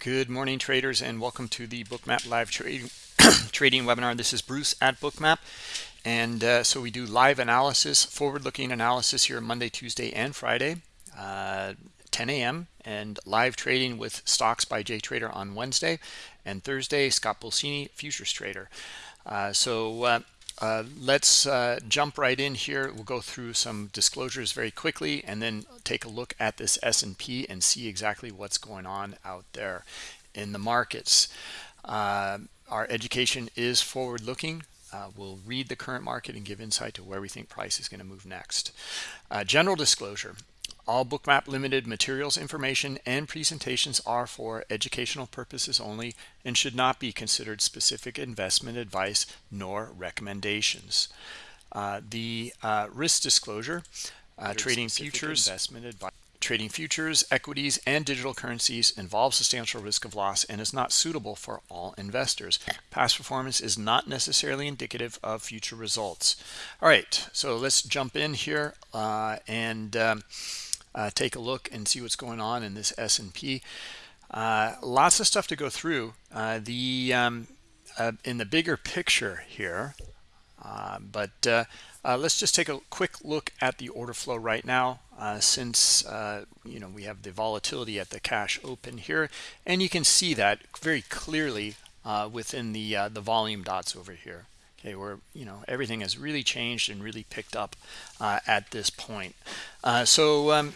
Good morning, traders, and welcome to the Bookmap live trading trading webinar. This is Bruce at Bookmap, and uh, so we do live analysis, forward-looking analysis here Monday, Tuesday, and Friday, uh, 10 a.m. and live trading with stocks by Jay Trader on Wednesday, and Thursday Scott Pulcini, futures trader. Uh, so uh, let's uh, jump right in here. We'll go through some disclosures very quickly and then take a look at this S&P and see exactly what's going on out there in the markets. Uh, our education is forward-looking. Uh, we'll read the current market and give insight to where we think price is going to move next. Uh, general disclosure. All Bookmap Limited materials, information, and presentations are for educational purposes only and should not be considered specific investment advice nor recommendations. Uh, the uh, risk disclosure, uh, trading futures, investment advice. Trading futures, equities, and digital currencies involves substantial risk of loss and is not suitable for all investors. Past performance is not necessarily indicative of future results. All right, so let's jump in here uh, and um, uh, take a look and see what's going on in this S&P. Uh, lots of stuff to go through. Uh, the um, uh, in the bigger picture here, uh, but let's just take a quick look at the order flow right now. since you know we have the volatility at the cash open here, and you can see that very clearly within the the volume dots over here okay where you know everything has really changed and really picked up uh, at this point uh, so um,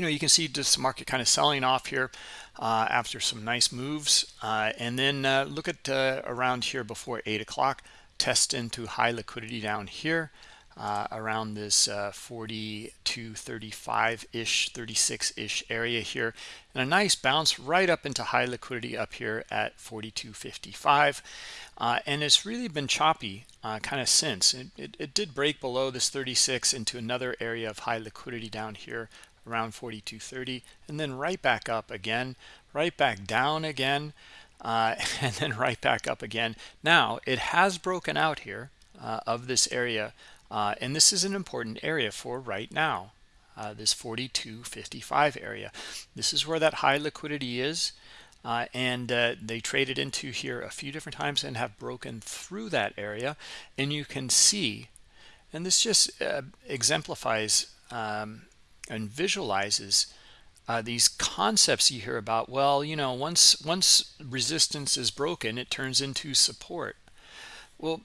you know you can see this market kind of selling off here uh, after some nice moves uh, and then uh, look at uh, around here before eight o'clock test into high liquidity down here uh, around this uh, 40 35 ish 36 ish area here and a nice bounce right up into high liquidity up here at 42.55 uh, and it's really been choppy kind of since. It, it, it, did break below this 36 into another area of high liquidity down here around 42.30 and then right back up again right back down again uh, and then right back up again now it has broken out here uh, of this area uh, and this is an important area for right now, uh, this 42.55 area. This is where that high liquidity is. Uh, and uh, they traded into here a few different times and have broken through that area. And you can see, and this just uh, exemplifies um, and visualizes uh, these concepts you hear about well you know once once resistance is broken it turns into support. Well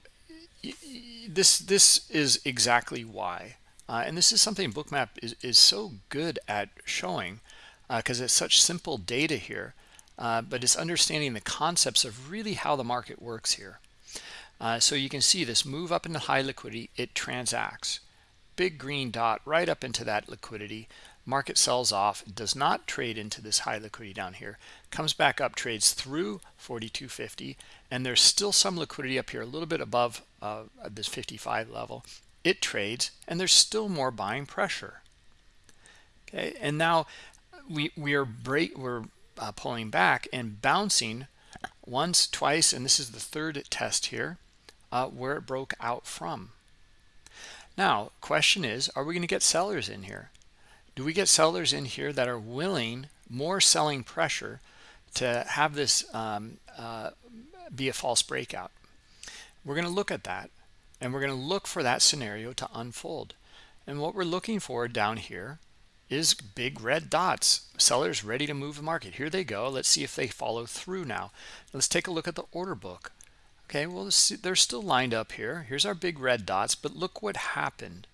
this this is exactly why. Uh, and this is something bookmap is, is so good at showing because uh, it's such simple data here uh, but it's understanding the concepts of really how the market works here. Uh, so you can see this move up into high liquidity it transacts big green dot right up into that liquidity. Market sells off does not trade into this high liquidity down here comes back up trades through 4250 and there's still some liquidity up here a little bit above uh, this 55 level. It trades and there's still more buying pressure. Okay and now we we are break we're uh, pulling back and bouncing once twice and this is the third test here uh, where it broke out from now question is are we going to get sellers in here? Do we get sellers in here that are willing more selling pressure to have this um, uh, be a false breakout? We're going to look at that and we're going to look for that scenario to unfold. And what we're looking for down here is big red dots sellers ready to move the market. Here they go. Let's see if they follow through now. Let's take a look at the order book okay well they're still lined up here here's our big red dots but look what happened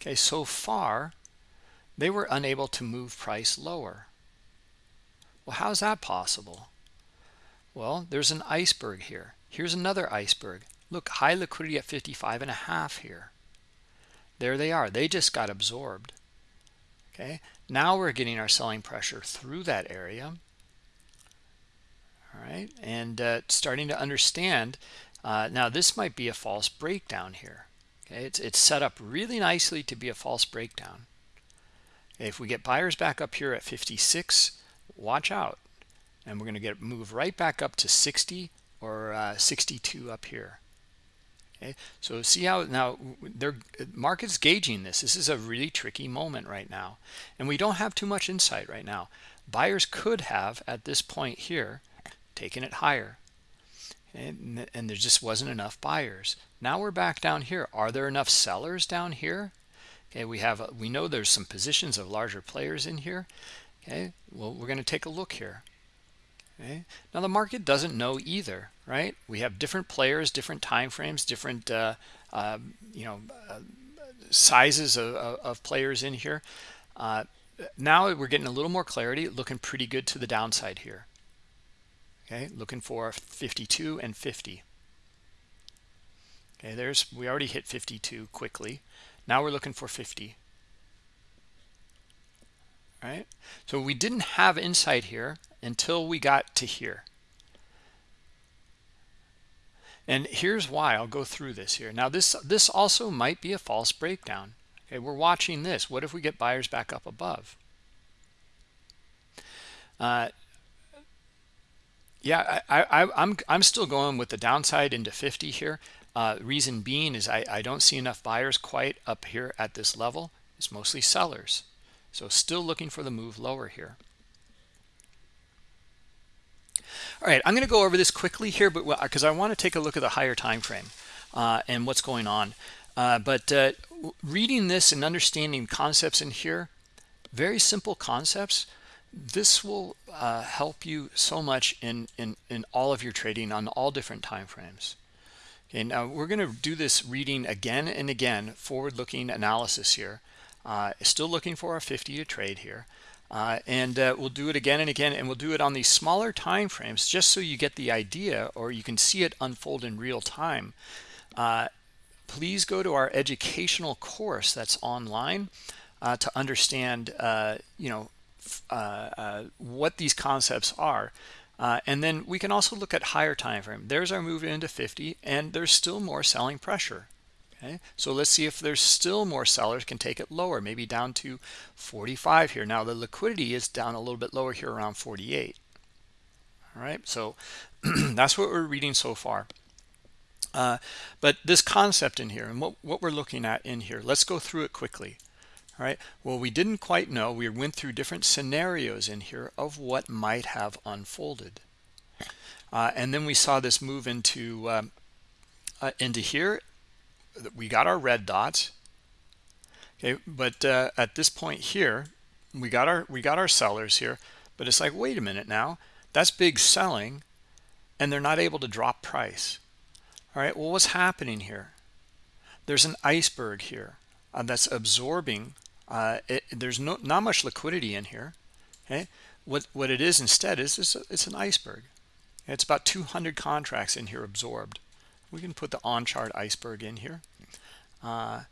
okay so far they were unable to move price lower. Well, how's that possible? Well, there's an iceberg here. Here's another iceberg. Look, high liquidity at 55 and a half here. There they are. They just got absorbed. Okay. Now we're getting our selling pressure through that area. All right. And uh, starting to understand. Uh, now, this might be a false breakdown here. Okay. It's, it's set up really nicely to be a false breakdown. If we get buyers back up here at 56, watch out. And we're going to get move right back up to 60 or uh, 62 up here. Okay, so see how now their market's gauging this. This is a really tricky moment right now. And we don't have too much insight right now. buyers could have at this point here taken it higher. And, and there just wasn't enough buyers. Now we're back down here. Are there enough sellers down here? Okay we have we know there's some positions of larger players in here. Okay well we're going to take a look here. Okay now the market doesn't know either right? We have different players different time frames different uh, uh, you know uh, sizes of, of, players in here. Uh, now we're getting a little more clarity looking pretty good to the downside here okay? Looking for 52 and 50 okay there's we already hit 52 quickly. Now we're looking for 50 right? So we didn't have insight here until we got to here. And here's why. I'll go through this here. Now this this also might be a false breakdown. Okay we're watching this. What if we get buyers back up above? Uh, yeah I, I i'm i'm still going with the downside into 50 here. Uh, reason being is I, I don't see enough buyers quite up here at this level. It's mostly sellers. So still looking for the move lower here. All right i'm going to go over this quickly here but because i want to take a look at the higher time frame uh, and what's going on. Uh, but uh, reading this and understanding concepts in here very simple concepts this will uh, help you so much in, in in all of your trading on all different time frames okay now we're going to do this reading again and again forward-looking analysis here. Uh, still looking for a 50 to trade here. Uh, and uh, we'll do it again and again and we'll do it on these smaller time frames just so you get the idea or you can see it unfold in real time. Uh, please go to our educational course that's online uh, to understand uh, you know what these concepts are. Uh, and then we can also look at higher time frame. There's our move into 50, and there's still more selling pressure. Okay, so let's see if there's still more sellers can take it lower, maybe down to 45 here. Now the liquidity is down a little bit lower here around 48. All right, so that's what we're reading so far. Uh, but this concept in here and what, what we're looking at in here, let's go through it quickly. All right. Well, we didn't quite know. We went through different scenarios in here of what might have unfolded. Uh, and then we saw this move into um, uh, into here. We got our red dots. Okay, but uh, at this point here, we got our we got our sellers here. But it's like, wait a minute now, that's big selling, and they're not able to drop price. All right. Well, what's happening here? There's an iceberg here uh, that's absorbing uh, it, there's no not much liquidity in here okay? What what it is instead is it's, a, it's an iceberg. It's about 200 contracts in here absorbed. We can put the on chart iceberg in here. Uh,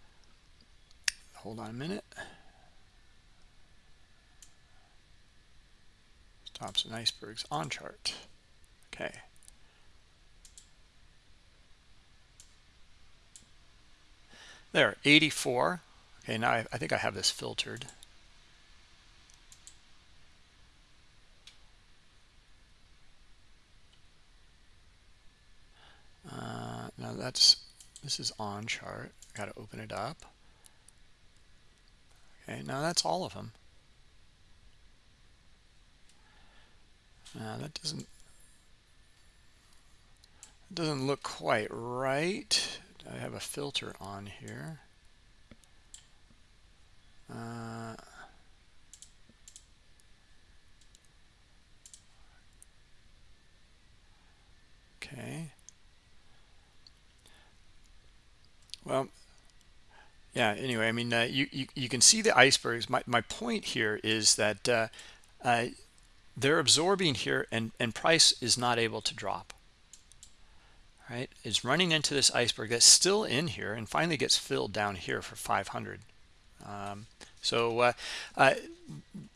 hold on a minute. Stops and icebergs on chart okay. There 84 Okay, now I, I think I have this filtered. Uh, now that's this is on chart. Got to open it up. Okay, now that's all of them. Now that doesn't doesn't look quite right. I have a filter on here. Uh, okay. Well, yeah, anyway, I mean, uh, you, you, you can see the icebergs. My, my point here is that uh, uh, they're absorbing here and, and price is not able to drop. Right? It's running into this iceberg that's still in here and finally gets filled down here for 500. Um, so, uh, uh,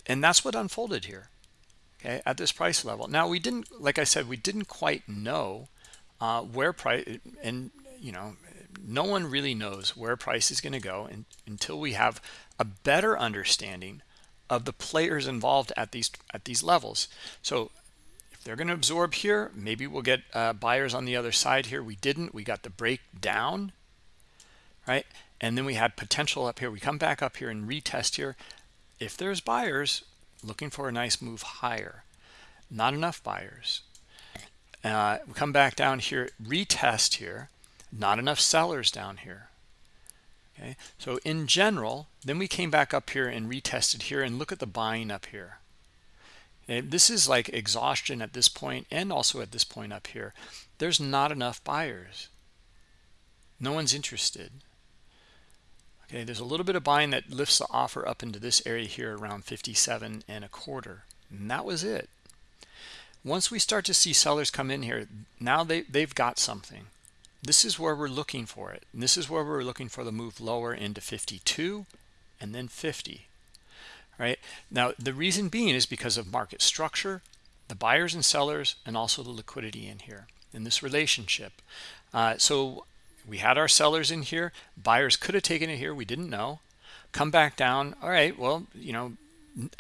and that's what unfolded here, okay, at this price level. Now, we didn't, like I said, we didn't quite know uh, where price, and, you know, no one really knows where price is going to go in, until we have a better understanding of the players involved at these at these levels. So if they're going to absorb here, maybe we'll get uh, buyers on the other side here. We didn't. We got the break down, right? And then we had potential up here. We come back up here and retest here. If there's buyers looking for a nice move higher not enough buyers uh, we come back down here retest here not enough sellers down here. Okay? So in general then we came back up here and retested here and look at the buying up here. This is like exhaustion at this point and also at this point up here. There's not enough buyers. No one's interested okay there's a little bit of buying that lifts the offer up into this area here around 57 and a quarter and that was it. Once we start to see sellers come in here now they they've got something. This is where we're looking for it. And this is where we're looking for the move lower into 52 and then 50 right? Now the reason being is because of market structure the buyers and sellers and also the liquidity in here in this relationship. Uh, so we had our sellers in here. Buyers could have taken it here. We didn't know. Come back down. All right well you know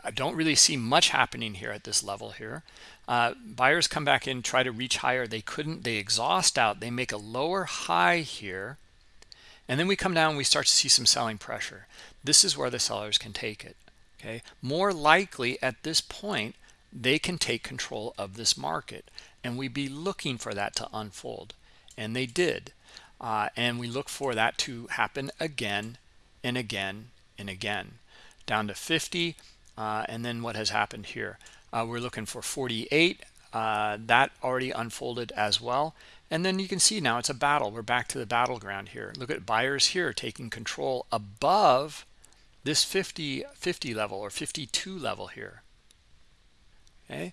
I don't really see much happening here at this level here. Uh, buyers come back in try to reach higher. They couldn't. They exhaust out. They make a lower high here. And then we come down. We start to see some selling pressure. This is where the sellers can take it okay? More likely at this point they can take control of this market. And we'd be looking for that to unfold. And they did uh, and we look for that to happen again and again and again down to 50 uh, and then what has happened here? Uh, we're looking for 48 uh, that already unfolded as well. And then you can see now it's a battle. We're back to the battleground here. Look at buyers here taking control above this 50 50 level or 52 level here. Okay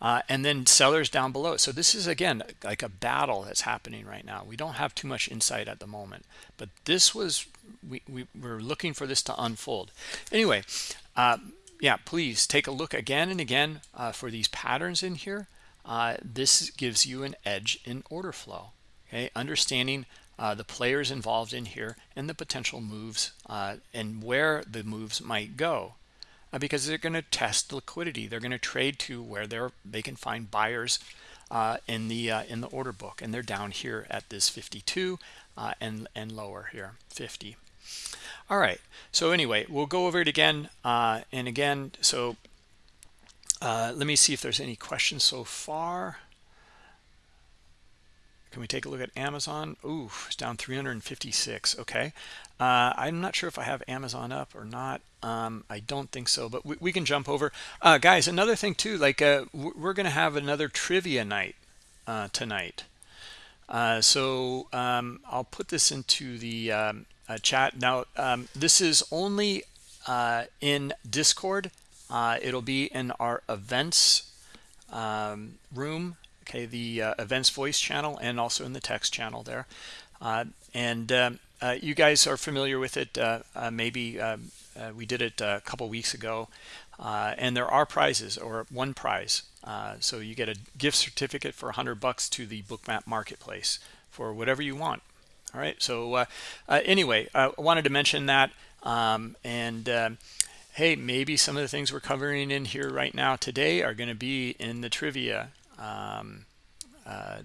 uh, and then sellers down below. So this is again like a battle that's happening right now. We don't have too much insight at the moment but this was we, we were looking for this to unfold. Anyway uh, yeah please take a look again and again uh, for these patterns in here. Uh, this gives you an edge in order flow okay? Understanding uh, the players involved in here and the potential moves uh, and where the moves might go because they're going to test liquidity. They're going to trade to where they're they can find buyers uh, in the in the order book. And they're down here at this 52 and and lower here 50 all right. So anyway we'll go over it again uh, and again so uh, let me see if there's any questions so far can we take a look at Amazon? Ooh, it's down 356 okay. Uh, I'm not sure if I have Amazon up or not um, I don't think so but we, we can jump over. Uh, guys another thing too like uh, we're gonna have another trivia night uh, tonight. So um, I'll put this into the um, uh, chat. Now, um, this is only uh, in Discord. Uh, it'll be in our events um, room, okay, the uh, events voice channel, and also in the text channel there. Uh, and um, uh, you guys are familiar with it. maybe um, we did it a couple weeks ago. and there are prizes or one prize. so you get a gift certificate for 100 bucks to the Bookmap Marketplace for whatever you want all right so uh, uh, anyway i wanted to mention that um, and uh, hey maybe some of the things we're covering in here right now today are going to be in the trivia um, uh,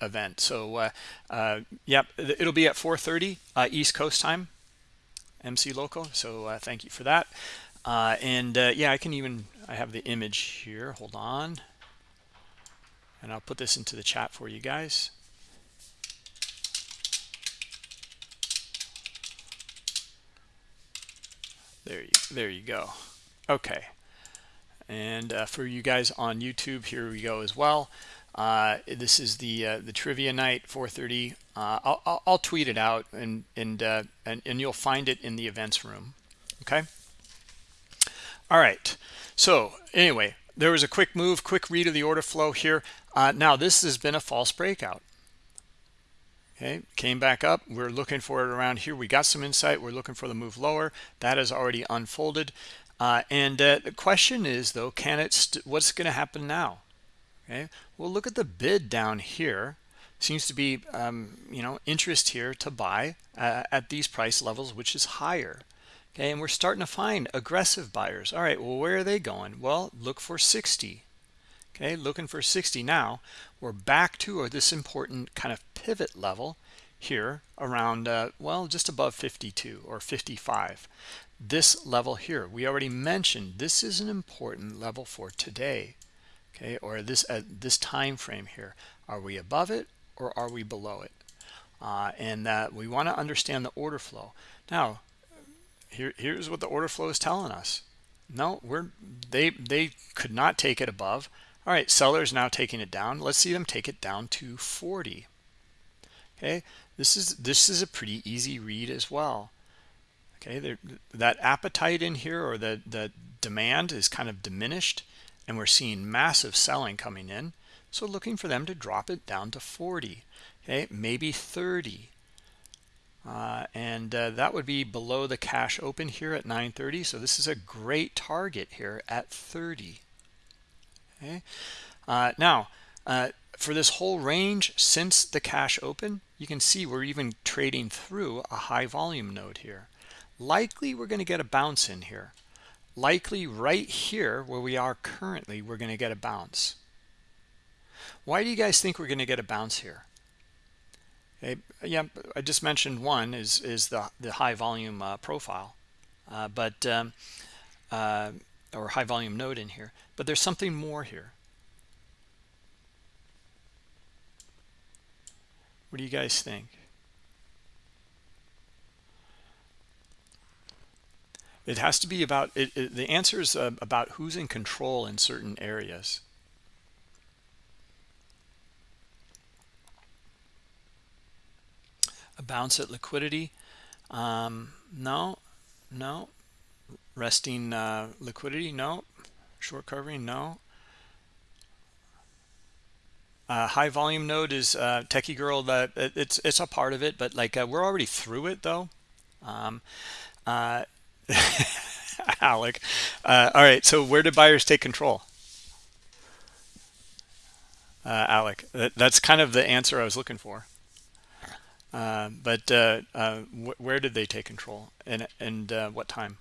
event. So uh, uh, yep it'll be at 4:30 east coast time mc local so thank you for that. And yeah i can even i have the image here hold on. And i'll put this into the chat for you guys. There you there you go. Okay and uh, for you guys on youtube here we go as well. Uh, this is the uh, the trivia night 4:30 uh, I'll, I'll, I'll, tweet it out and and, uh, and and you'll find it in the events room okay? All right. So anyway there was a quick move quick read of the order flow here. Uh, now this has been a false breakout. Okay came back up. We're looking for it around here. We got some insight. We're looking for the move lower. That has already unfolded uh, and uh, the question is though can it what's going to happen now? Okay? Well look at the bid down here. Seems to be um, you know interest here to buy uh, at these price levels which is higher. Okay? And we're starting to find aggressive buyers. All right well where are they going? Well look for 60 okay? Looking for 60 now. We're back to this important kind of pivot level here around uh, well just above 52 or 55 this level here. We already mentioned this is an important level for today okay or this at this time frame here. Are we above it or are we below it? Uh, and that we want to understand the order flow. Now here here's what the order flow is telling us. No we're they they could not take it above. All right sellers now taking it down. Let's see them take it down to 40 okay this is this is a pretty easy read as well okay there, that appetite in here or the the demand is kind of diminished and we're seeing massive selling coming in. So looking for them to drop it down to 40 okay maybe 30 uh, and uh, that would be below the cash open here at 930 so this is a great target here at 30 okay? Uh, now uh, for this whole range since the cash open you can see we're even trading through a high volume node here likely we're going to get a bounce in here. Likely right here where we are currently we're going to get a bounce. Why do you guys think we're going to get a bounce here? Okay yeah i just mentioned one is is the the high volume uh, profile uh, but um, uh, or high volume node in here but there's something more here. What do you guys think it has to be about it, it the answer is uh, about who's in control in certain areas. A bounce at liquidity? Um, no no. Resting uh, liquidity? No. Short covering? No. Uh, high volume node is uh, techie girl that it's it's a part of it but like uh, we're already through it though. Um, uh, Alec. Uh, all right, so where do buyers take control? Uh, Alec, that, that's kind of the answer I was looking for. Uh, but uh, uh, wh where did they take control and, and uh, what time?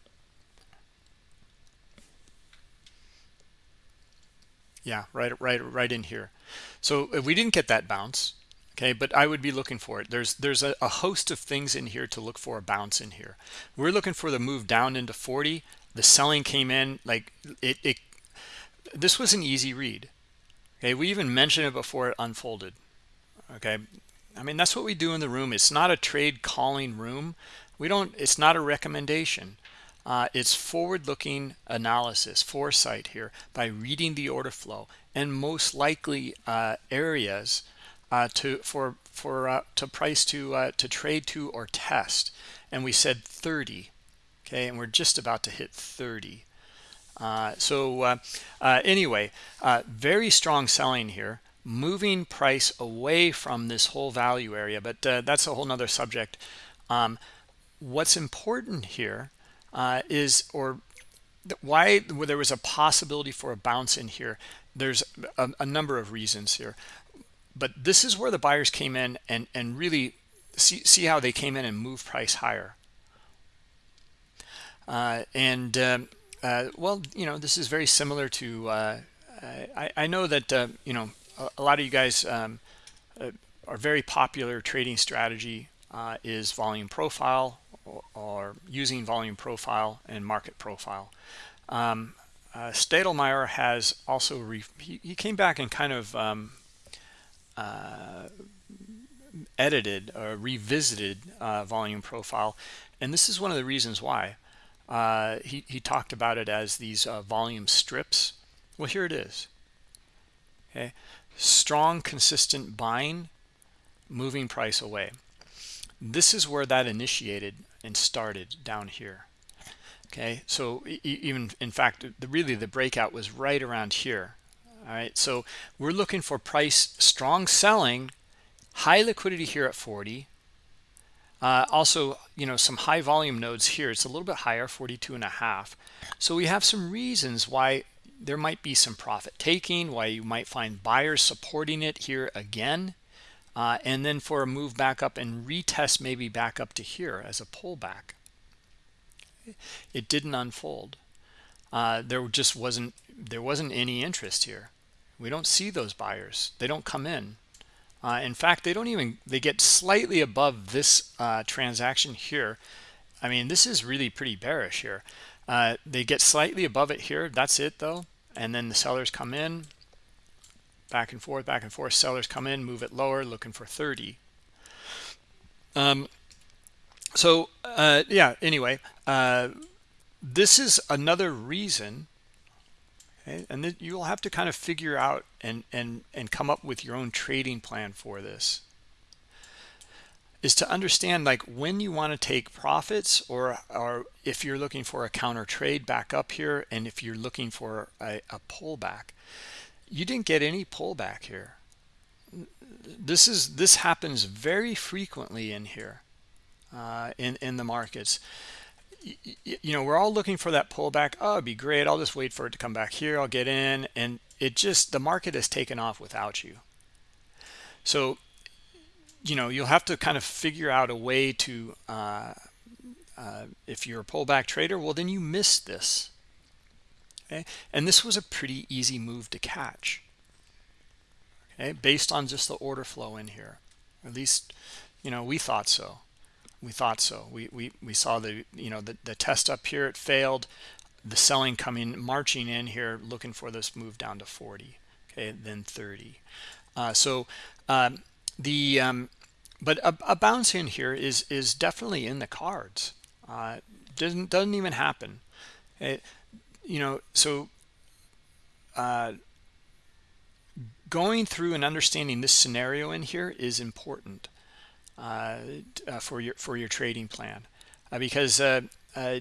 Yeah, right, right, right in here. So if we didn't get that bounce, okay but i would be looking for it. There's there's a, a, host of things in here to look for a bounce in here. We're looking for the move down into 40 the selling came in like it, it this was an easy read. Okay we even mentioned it before it unfolded. Okay i mean that's what we do in the room. It's not a trade calling room. We don't it's not a recommendation. Uh, it's forward-looking analysis foresight here by reading the order flow. And most likely uh, areas uh, to for for uh, to price to uh, to trade to or test. And we said 30 okay? And we're just about to hit 30 uh, so uh, uh, anyway very strong selling here moving price away from this whole value area. But that's a whole nother subject. Um, what's important here is or why there was a possibility for a bounce in here there's a, a number of reasons here but this is where the buyers came in and and really see see how they came in and move price higher. Uh, and um, uh, well you know this is very similar to uh, I, I know that uh, you know a, a, lot of you guys um, uh, are very popular trading strategy uh, is volume profile or, or, using volume profile and market profile. Um, Steidlmayer has also he, he, came back and kind of um, uh, edited or revisited uh, volume profile. And this is one of the reasons why. Uh, he, he talked about it as these uh, volume strips. Well here it is. Okay? Strong consistent buying moving price away. This is where that initiated and started down here. Okay? So even in fact the really the breakout was right around here all right so we're looking for price strong selling high liquidity here at 40 uh, also you know some high volume nodes here. It's a little bit higher 42 and a half. So we have some reasons why there might be some profit taking why you might find buyers supporting it here again. Uh, and then for a move back up and retest maybe back up to here as a pullback. It didn't unfold. Uh, there just wasn't there wasn't any interest here we don't see those buyers they don't come in uh, in fact they don't even they get slightly above this uh, transaction here I mean, this is really pretty bearish here. Uh, they get slightly above it here. That's it, though. And then the sellers come in, back and forth, back and forth. Sellers come in, move it lower, looking for 30. Um, so, uh, yeah, anyway, uh, this is another reason and then you'll have to kind of figure out and and and come up with your own trading plan for this is to understand like when you want to take profits or or if you're looking for a counter trade back up here and if you're looking for a, a pullback. You didn't get any pullback here. This is this happens very frequently in here uh, in in the markets you know we're all looking for that pullback. Oh it'd be great. I'll just wait for it to come back here. I'll get in. And it just the market has taken off without you. So you know you'll have to kind of figure out a way to uh, uh, if you're a pullback trader well then you missed this. Okay? And this was a pretty easy move to catch. Okay? Based on just the order flow in here. At least you know we thought so we thought so. We we, we saw the you know the, the test up here it failed. The selling coming marching in here looking for this move down to 40 okay then 30 uh, so um, the um, but a, a, bounce in here is is definitely in the cards. Uh, doesn't doesn't even happen. It, you know so uh, going through and understanding this scenario in here is important Uh, for your for your trading plan. Uh, because uh, uh,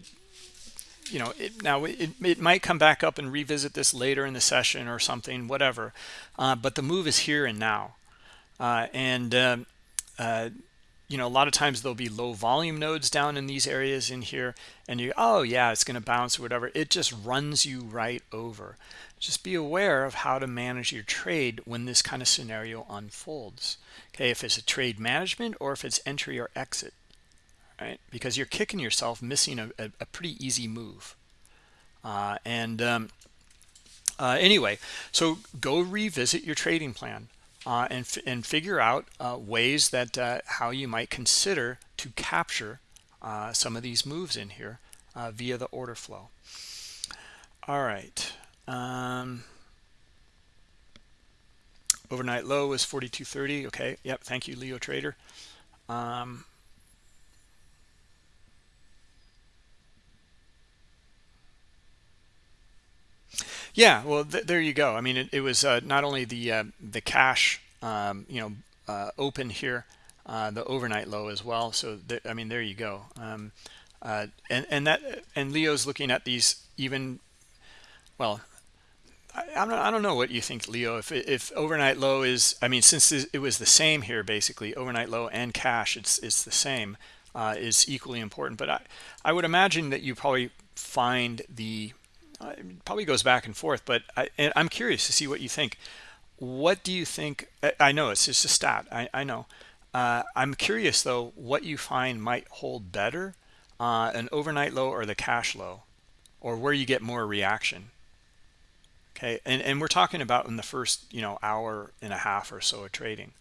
you know it, now it, it might come back up and revisit this later in the session or something whatever but the move is here and now. And um, you know a lot of times there'll be low volume nodes down in these areas in here and you oh yeah it's going to bounce or whatever. It just runs you right over. Just be aware of how to manage your trade when this kind of scenario unfolds okay? If it's a trade management or if it's entry or exit right? Because you're kicking yourself missing a, a, a pretty easy move. Uh, and um, uh, anyway so go revisit your trading plan uh, and, and figure out uh, ways that uh, how you might consider to capture uh, some of these moves in here via the order flow all right um, overnight low was 42.30. Okay. Yep. Thank you, Leo Trader. Um, yeah. Well, th there you go. I mean, it, it was uh, not only the uh, the cash, um, you know, uh, open here, uh, the overnight low as well. So I mean, there you go. Um, uh, and and that and Leo's looking at these even well I, I, don't, I don't know what you think, Leo. If if overnight low is, I mean, since it was the same here, basically overnight low and cash, it's it's the same, uh, is equally important. But I I would imagine that you probably find the probably goes back and forth. But I, I'm curious to see what you think. What do you think? I, know it's just a stat. I I know. Uh, I'm curious though what you find might hold better, uh, an overnight low or the cash low, or where you get more reaction okay and and we're talking about in the first you know hour and a half or so of trading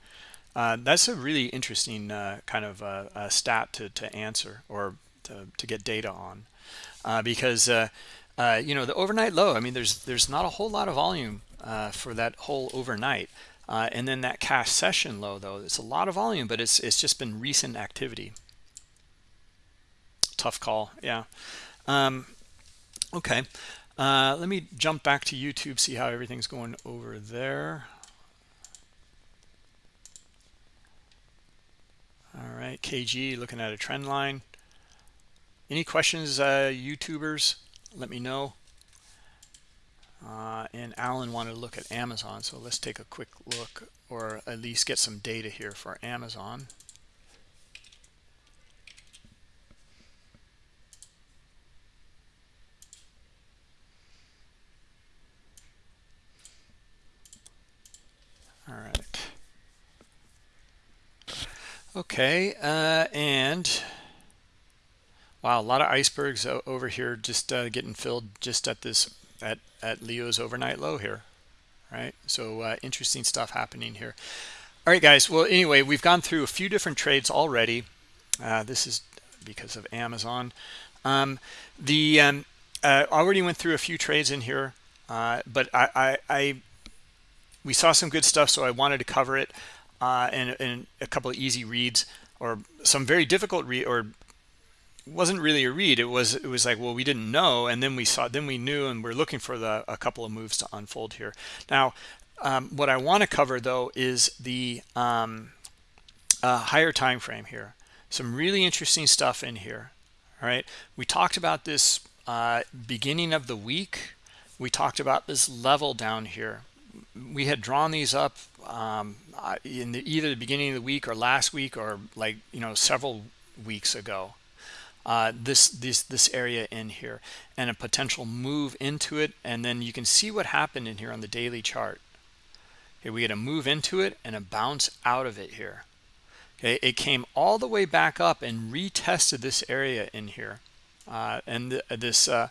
uh, that's a really interesting uh, kind of uh, stat to, to answer or to, to get data on uh, because uh, uh, you know the overnight low I mean there's there's not a whole lot of volume for that whole overnight and then that cash session low though it's a lot of volume but it's it's just been recent activity tough call yeah um, okay uh, let me jump back to YouTube, see how everything's going over there. All right, KG looking at a trend line. Any questions, uh, YouTubers? Let me know. Uh, and Alan wanted to look at Amazon, so let's take a quick look or at least get some data here for Amazon. all right okay uh, and wow a lot of icebergs over here just uh, getting filled just at this at at leo's overnight low here right? So uh, interesting stuff happening here. All right guys well anyway we've gone through a few different trades already. Uh, this is because of Amazon. Um, the um, uh, already went through a few trades in here, uh, but I, I, I, we saw some good stuff, so I wanted to cover it uh, and, and a couple of easy reads or some very difficult read or wasn't really a read. It was it was like well we didn't know, and then we saw then we knew, and we're looking for the a couple of moves to unfold here. Now, um, what I want to cover though is the um, uh, higher time frame here. Some really interesting stuff in here. All right, we talked about this uh, beginning of the week. We talked about this level down here. We had drawn these up um, in the, either the beginning of the week or last week or like you know several weeks ago. Uh, this this this area in here and a potential move into it, and then you can see what happened in here on the daily chart. Okay, we get a move into it and a bounce out of it here. Okay, it came all the way back up and retested this area in here. Uh, and th this uh,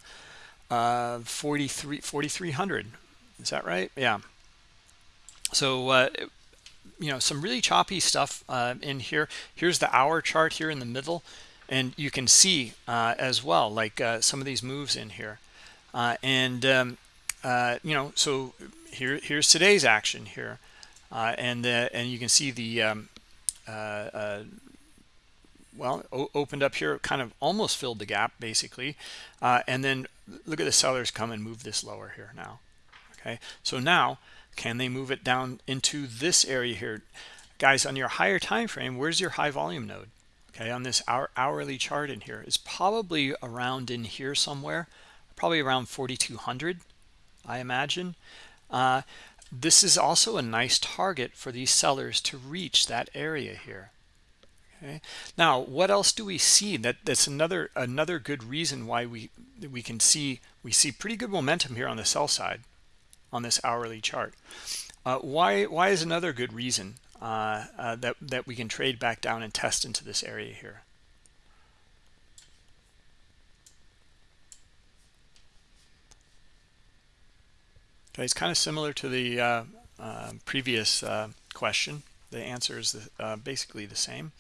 uh, 43, 4,300, is that right? Yeah. So, uh, you know, some really choppy stuff uh, in here. Here's the hour chart here in the middle. And you can see uh, as well, like some of these moves in here. and, um, you know, so here here's today's action here. Uh, and uh, and you can see the um, uh, uh well opened up here kind of almost filled the gap basically. Uh, and then look at the sellers come and move this lower here now. Okay? So now can they move it down into this area here? Guys on your higher time frame where's your high volume node okay on this hour hourly chart in here is probably around in here somewhere probably around 4200 I imagine uh, this is also a nice target for these sellers to reach that area here. Okay. Now, what else do we see? That that's another another good reason why we we can see we see pretty good momentum here on the sell side on this hourly chart. Uh, why why is another good reason uh, uh, that that we can trade back down and test into this area here? Okay, it's kind of similar to the uh, uh, previous uh, question. The answer is the, uh, basically the same.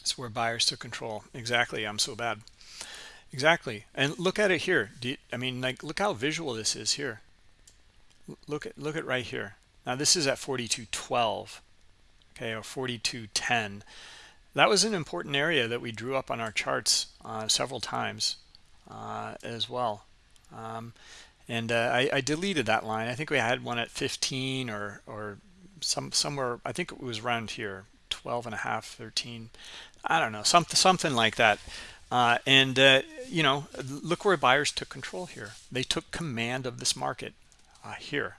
It's where buyers took control. Exactly. I'm so bad. Exactly. And look at it here. You, I mean, like, look how visual this is here. Look at look at right here. Now this is at 42.12 okay or 4210 that was an important area that we drew up on our charts uh, several times uh, as well um, and uh, I, I, deleted that line I think we had one at 15 or or some somewhere I think it was around here 12 and a half 13 I don't know something something like that uh, and uh, you know look where buyers took control here they took command of this market uh, here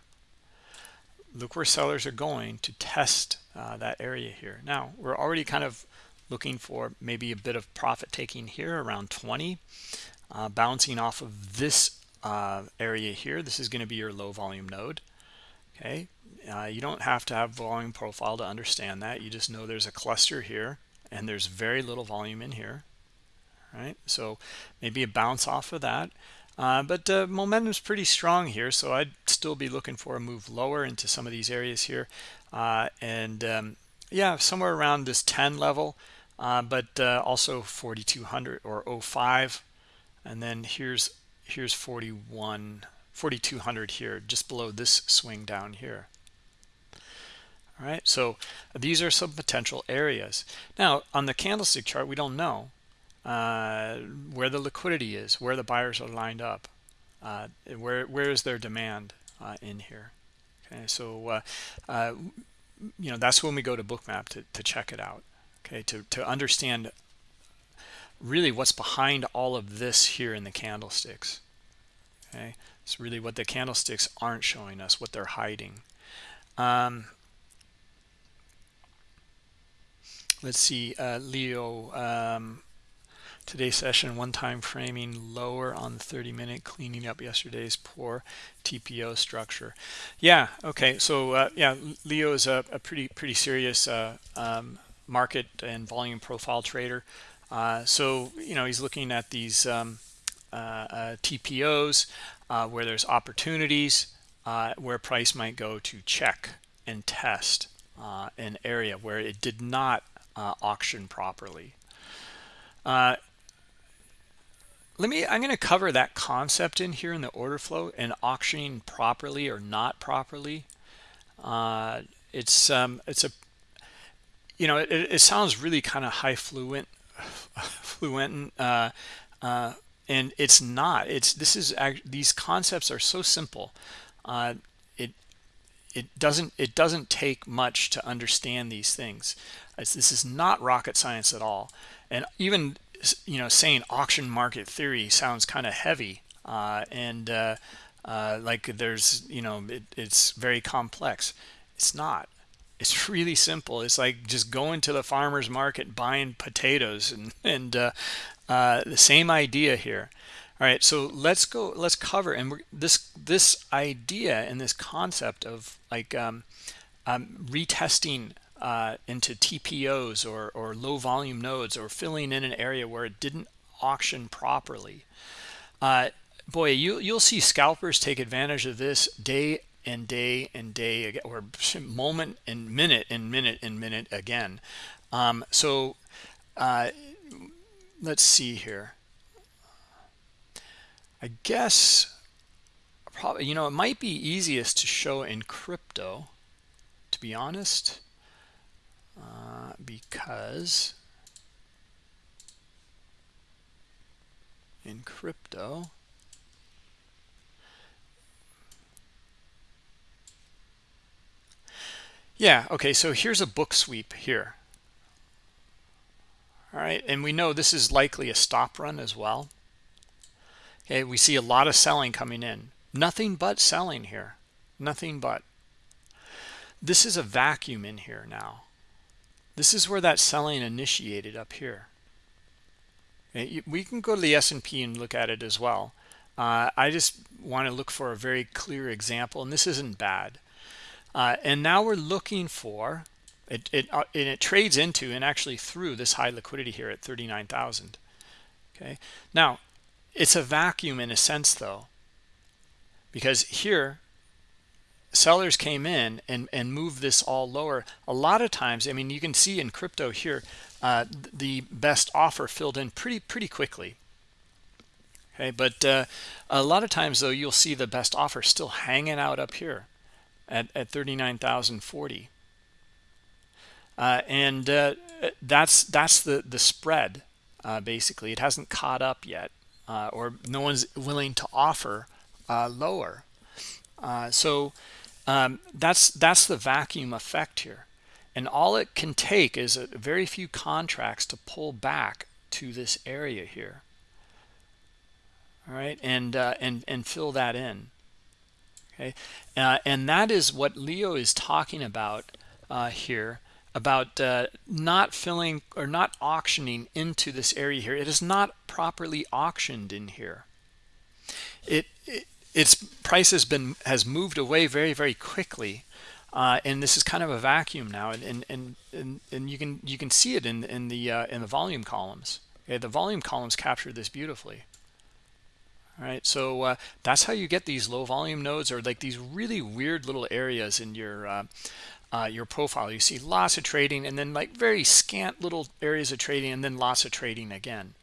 look where sellers are going to test uh, that area here. Now, we're already kind of looking for maybe a bit of profit taking here around 20, uh, bouncing off of this uh, area here. This is going to be your low volume node. Okay, you don't have to have volume profile to understand that. You just know there's a cluster here and there's very little volume in here. Right, so maybe a bounce off of that. Uh, but uh, momentum is pretty strong here, so I'd still be looking for a move lower into some of these areas here. Uh, and um, yeah, somewhere around this 10 level, uh, but uh, also 4200 or 05. And then here's here's 41, 4200 here, just below this swing down here. All right, so these are some potential areas. Now, on the candlestick chart, we don't know uh, where the liquidity is, where the buyers are lined up, uh, where where is their demand uh, in here. Okay, so uh, uh, you know that's when we go to Bookmap to to check it out. Okay, to to understand really what's behind all of this here in the candlesticks. Okay, it's really what the candlesticks aren't showing us, what they're hiding. Um, let's see, Leo. Um, Today's session, one time framing lower on the 30 minute, cleaning up yesterday's poor TPO structure. Yeah, okay. So, uh, yeah, Leo is a, a pretty, pretty serious uh, um, market and volume profile trader. Uh, so, you know, he's looking at these um, uh, TPOs uh, where there's opportunities uh, where price might go to check and test uh, an area where it did not uh, auction properly. Uh, let me, I'm going to cover that concept in here in the order flow and auctioning properly or not properly. Uh, it's, um, it's a, you know, it, it sounds really kind of high fluent, fluent, uh, uh, and it's not. It's this is these concepts are so simple. Uh, it it doesn't it doesn't take much to understand these things. It's, this is not rocket science at all. And even you know saying auction market theory sounds kind of heavy uh, and uh, uh, like there's you know it, it's very complex. It's not. It's really simple. It's like just going to the farmer's market buying potatoes and and uh, uh, the same idea here. All right, so let's go. Let's cover and this this idea and this concept of like um, um, retesting uh, into TPOs or or low volume nodes or filling in an area where it didn't auction properly. Uh, boy, you you'll see scalpers take advantage of this day and day and day or moment and minute and minute and minute again. Um, so uh, let's see here. I guess probably, you know, it might be easiest to show in crypto, to be honest, uh, because in crypto, yeah, okay, so here's a book sweep here. All right and we know this is likely a stop run as well. Okay we see a lot of selling coming in. Nothing but selling here. Nothing but. This is a vacuum in here now this is where that selling initiated up here we can go to the S&P and look at it as well uh, I just want to look for a very clear example and this isn't bad uh, and now we're looking for it, it, uh, and it trades into and actually through this high liquidity here at 39,000. Okay. Now, it's a vacuum in a sense though, because here sellers came in and, and moved this all lower. A lot of times, I mean, you can see in crypto here, uh, the best offer filled in pretty, pretty quickly. Okay. But uh, a lot of times though, you'll see the best offer still hanging out up here at, at 39,040 uh, and uh, that's that's the the spread uh, basically it hasn't caught up yet uh, or no one's willing to offer lower so um, that's that's the vacuum effect here. And all it can take is a very few contracts to pull back to this area here. All right? And and and fill that in. Okay? And that is what Leo is talking about here about uh, not filling or not auctioning into this area here. It is not properly auctioned in here. It, it its price has been has moved away very very quickly, uh, and this is kind of a vacuum now. And and and and, you can you can see it in in the uh, in the volume columns. Okay, the volume columns capture this beautifully. All right, so uh, that's how you get these low volume nodes or like these really weird little areas in your uh, uh, your profile. You see lots of trading and then like very scant little areas of trading and then lots of trading again.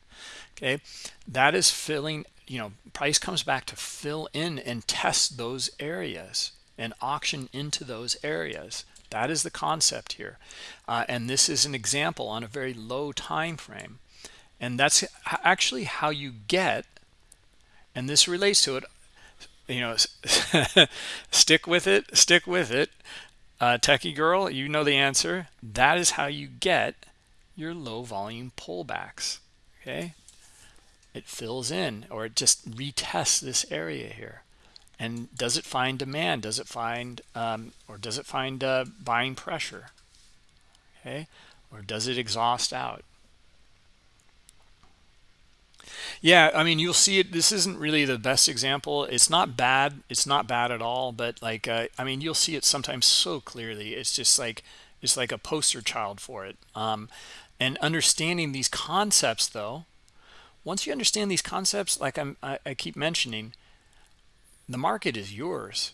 Okay, that is filling, you know, price comes back to fill in and test those areas and auction into those areas. That is the concept here. Uh, and this is an example on a very low time frame. And that's actually how you get, and this relates to it, you know, stick with it, stick with it uh, techie girl you know the answer that is how you get your low volume pullbacks okay it fills in or it just retests this area here. And does it find demand? Does it find um, or does it find uh, buying pressure? Okay? Or does it exhaust out? Yeah i mean you'll see it this isn't really the best example. It's not bad it's not bad at all but like uh, i mean you'll see it sometimes so clearly. It's just like it's like a poster child for it. Um, and understanding these concepts though once you understand these concepts like I, I keep mentioning the market is yours.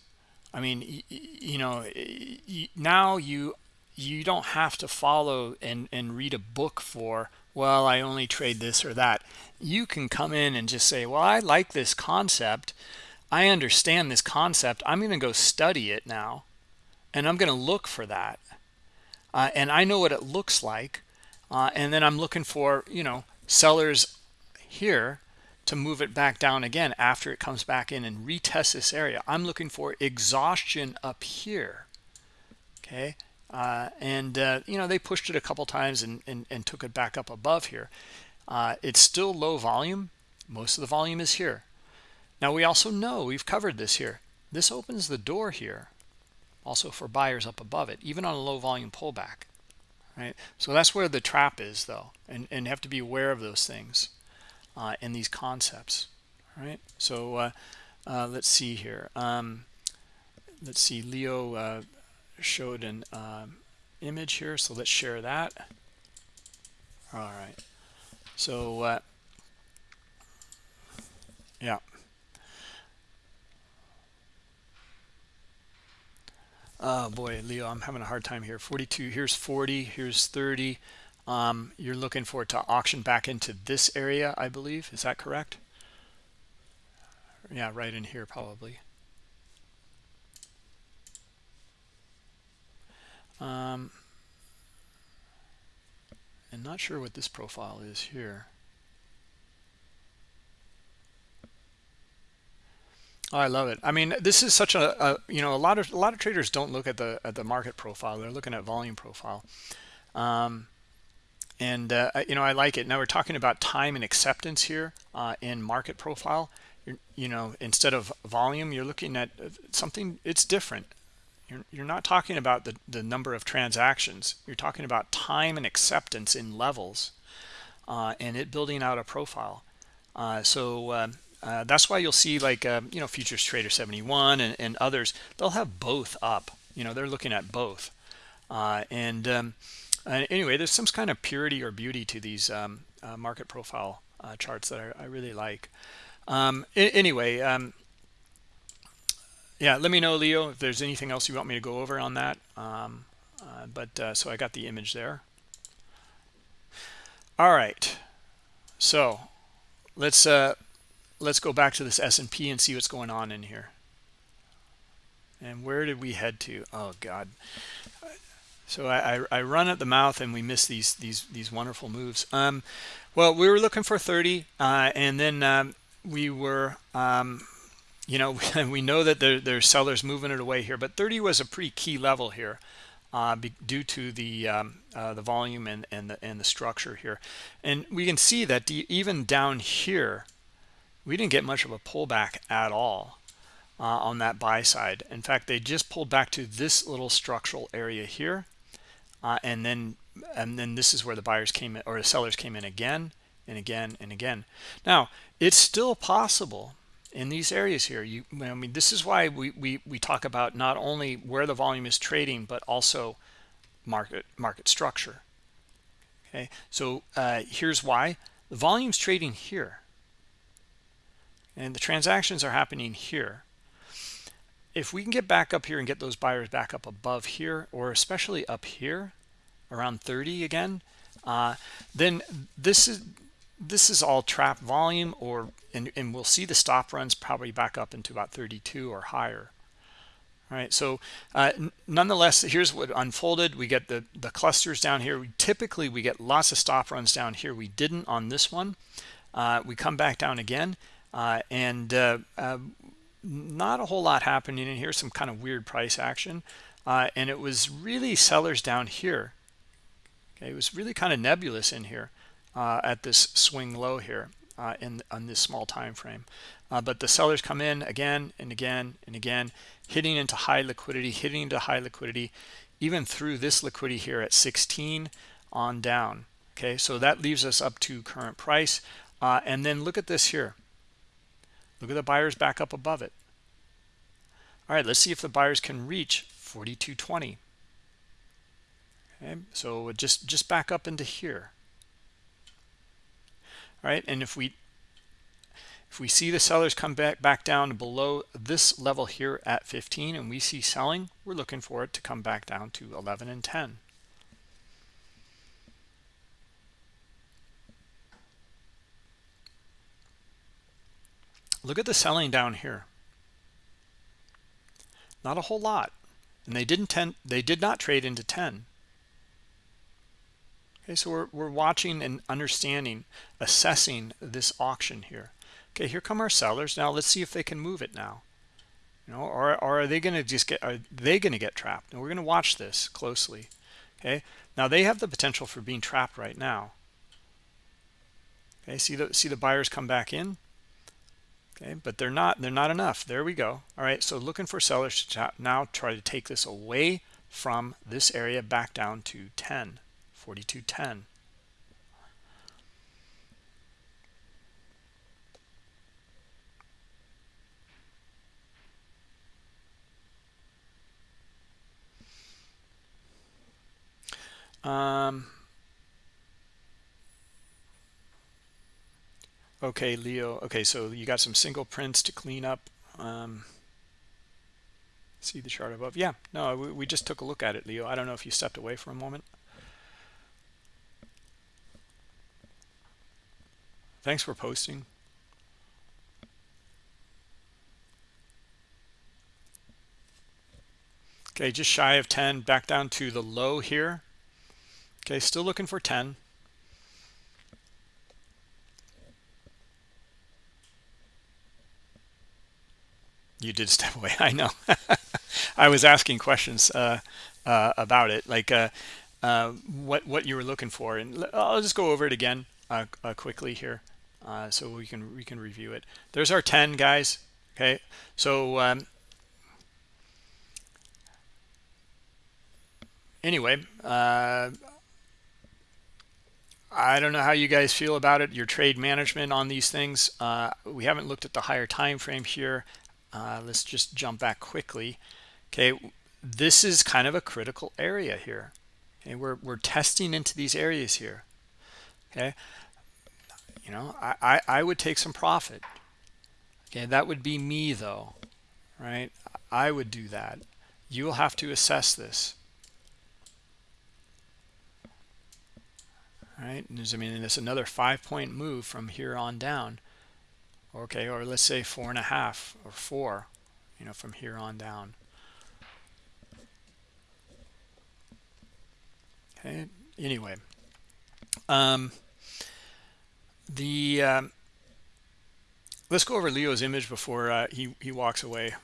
I mean you know now you you don't have to follow and and read a book for well I only trade this or that. You can come in and just say well I like this concept. I understand this concept. I'm going to go study it now and I'm going to look for that. Uh, and I know what it looks like uh, and then I'm looking for you know sellers here to move it back down again after it comes back in and retest this area. I'm looking for exhaustion up here okay? Uh, and uh, you know they pushed it a couple times and, and, and took it back up above here. Uh, it's still low volume. Most of the volume is here. Now we also know we've covered this here. This opens the door here also for buyers up above it even on a low volume pullback right? So that's where the trap is though and and have to be aware of those things uh, in these concepts right? So uh, uh, let's see here. Um, let's see Leo uh, showed an um, image here so let's share that. All right. So uh, yeah. Oh boy leo i'm having a hard time here. 42 here's 40 here's 30 um, you're looking for it to auction back into this area i believe. Is that correct? Yeah right in here probably. Um, and not sure what this profile is here. Oh, I love it. I mean, this is such a, a, you know a lot of a lot of traders don't look at the at the market profile. They're looking at volume profile, um, and uh, you know I like it. Now we're talking about time and acceptance here uh, in market profile. You're, you know, instead of volume, you're looking at uh, something. It's different. You're you're not talking about the the number of transactions. You're talking about time and acceptance in levels, uh, and it building out a profile. Uh, so um, uh, that's why you'll see like, uh, you know, Futures Trader 71 and, and, others, they'll have both up. You know, they're looking at both. And um, anyway, there's some kind of purity or beauty to these um, uh, market profile uh, charts that I, I, really like. Um, anyway, um, yeah, let me know, Leo, if there's anything else you want me to go over on that. Um, uh, but so I got the image there. All right. So let's uh, let's go back to this S&P and see what's going on in here. And where did we head to? Oh God. So I, I, I run at the mouth and we miss these these these wonderful moves. Um, well, we were looking for 30, uh, and then um, we were, um, you know, we know that there, there's sellers moving it away here, but 30 was a pretty key level here. Uh, be, due to the um, uh, the volume and and the and the structure here, and we can see that even down here, we didn't get much of a pullback at all uh, on that buy side. In fact, they just pulled back to this little structural area here. Uh, and then and then this is where the buyers came in or the sellers came in again and again and again. Now, it's still possible in these areas here. You I mean this is why we we we talk about not only where the volume is trading but also market market structure. Okay? So, uh, here's why. The volume's trading here and the transactions are happening here if we can get back up here and get those buyers back up above here or especially up here around 30 again uh, then this is this is all trap volume or and, and we'll see the stop runs probably back up into about 32 or higher. All right so uh, nonetheless here's what unfolded. We get the the clusters down here. We typically we get lots of stop runs down here. We didn't on this one. Uh, we come back down again uh, and uh, uh, not a whole lot happening in here some kind of weird price action uh, and it was really sellers down here. Okay it was really kind of nebulous in here uh, at this swing low here uh, in on this small time frame. But the sellers come in again and again and again hitting into high liquidity hitting into high liquidity even through this liquidity here at 16 on down. Okay so that leaves us up to current price and then look at this here Look at the buyers back up above it. All right, let's see if the buyers can reach 4220. Okay, so just just back up into here. all right and if we if we see the sellers come back back down below this level here at 15 and we see selling we're looking for it to come back down to 11 and 10 look at the selling down here. Not a whole lot. And they didn't tend they did not trade into 10 okay so we're, we're watching and understanding assessing this auction here. Okay here come our sellers. Now let's see if they can move it now. You know or, or are they going to just get are they going to get trapped? And we're going to watch this closely. Okay now they have the potential for being trapped right now. Okay see the see the buyers come back in okay but they're not they're not enough. There we go. All right so looking for sellers to now try to take this away from this area back down to 10 4210 um Okay, Leo. Okay, so you got some single prints to clean up. Um, see the chart above. Yeah, no, we, we just took a look at it, Leo. I don't know if you stepped away for a moment. Thanks for posting. Okay, just shy of 10, back down to the low here. Okay, still looking for 10. You did step away. I know. I was asking questions uh, uh, about it, like uh, uh, what what you were looking for, and I'll just go over it again uh, uh, quickly here, so we can we can review it. There's our 10 guys. Okay, so um, anyway, I don't know how you guys feel about it. Your trade management on these things. we haven't looked at the higher time frame here uh, let's just jump back quickly. Okay this is kind of a critical area here. Okay we're, we're testing into these areas here. Okay you know I, I i would take some profit. Okay that would be me though right? I would do that. You'll have to assess this. All right and there's i mean there's another five point move from here on down okay or let's say four and a half or four you know from here on down. Okay anyway um the um, let's go over leo's image before uh, he he walks away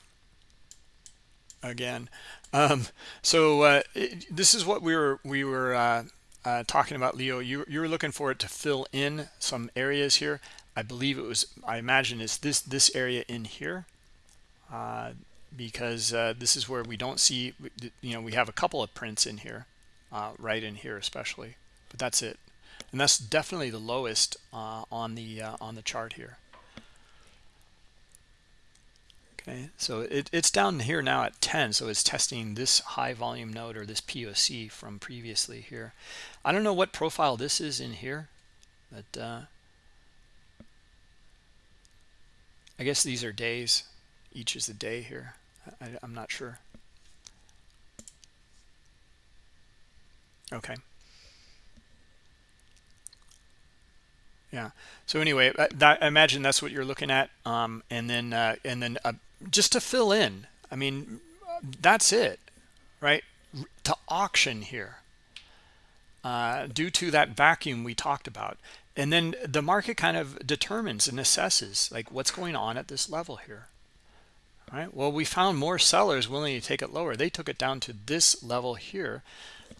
again. Um so uh it, this is what we were we were uh, uh talking about leo. You you were looking for it to fill in some areas here I believe it was, I imagine it's this, this area in here uh, because uh, this is where we don't see, you know, we have a couple of prints in here, uh, right in here especially, but that's it. And that's definitely the lowest uh, on the uh, on the chart here. Okay, so it, it's down here now at 10, so it's testing this high volume node or this POC from previously here. I don't know what profile this is in here, but uh, I guess these are days. Each is a day here. I, am not sure. Okay. Yeah. So anyway, uh, that, I imagine that's what you're looking at. Um, and then, uh, and then uh, just to fill in, I mean, that's it, right? To auction here. Uh, due to that vacuum we talked about and then the market kind of determines and assesses like what's going on at this level here All right? Well we found more sellers willing to take it lower. They took it down to this level here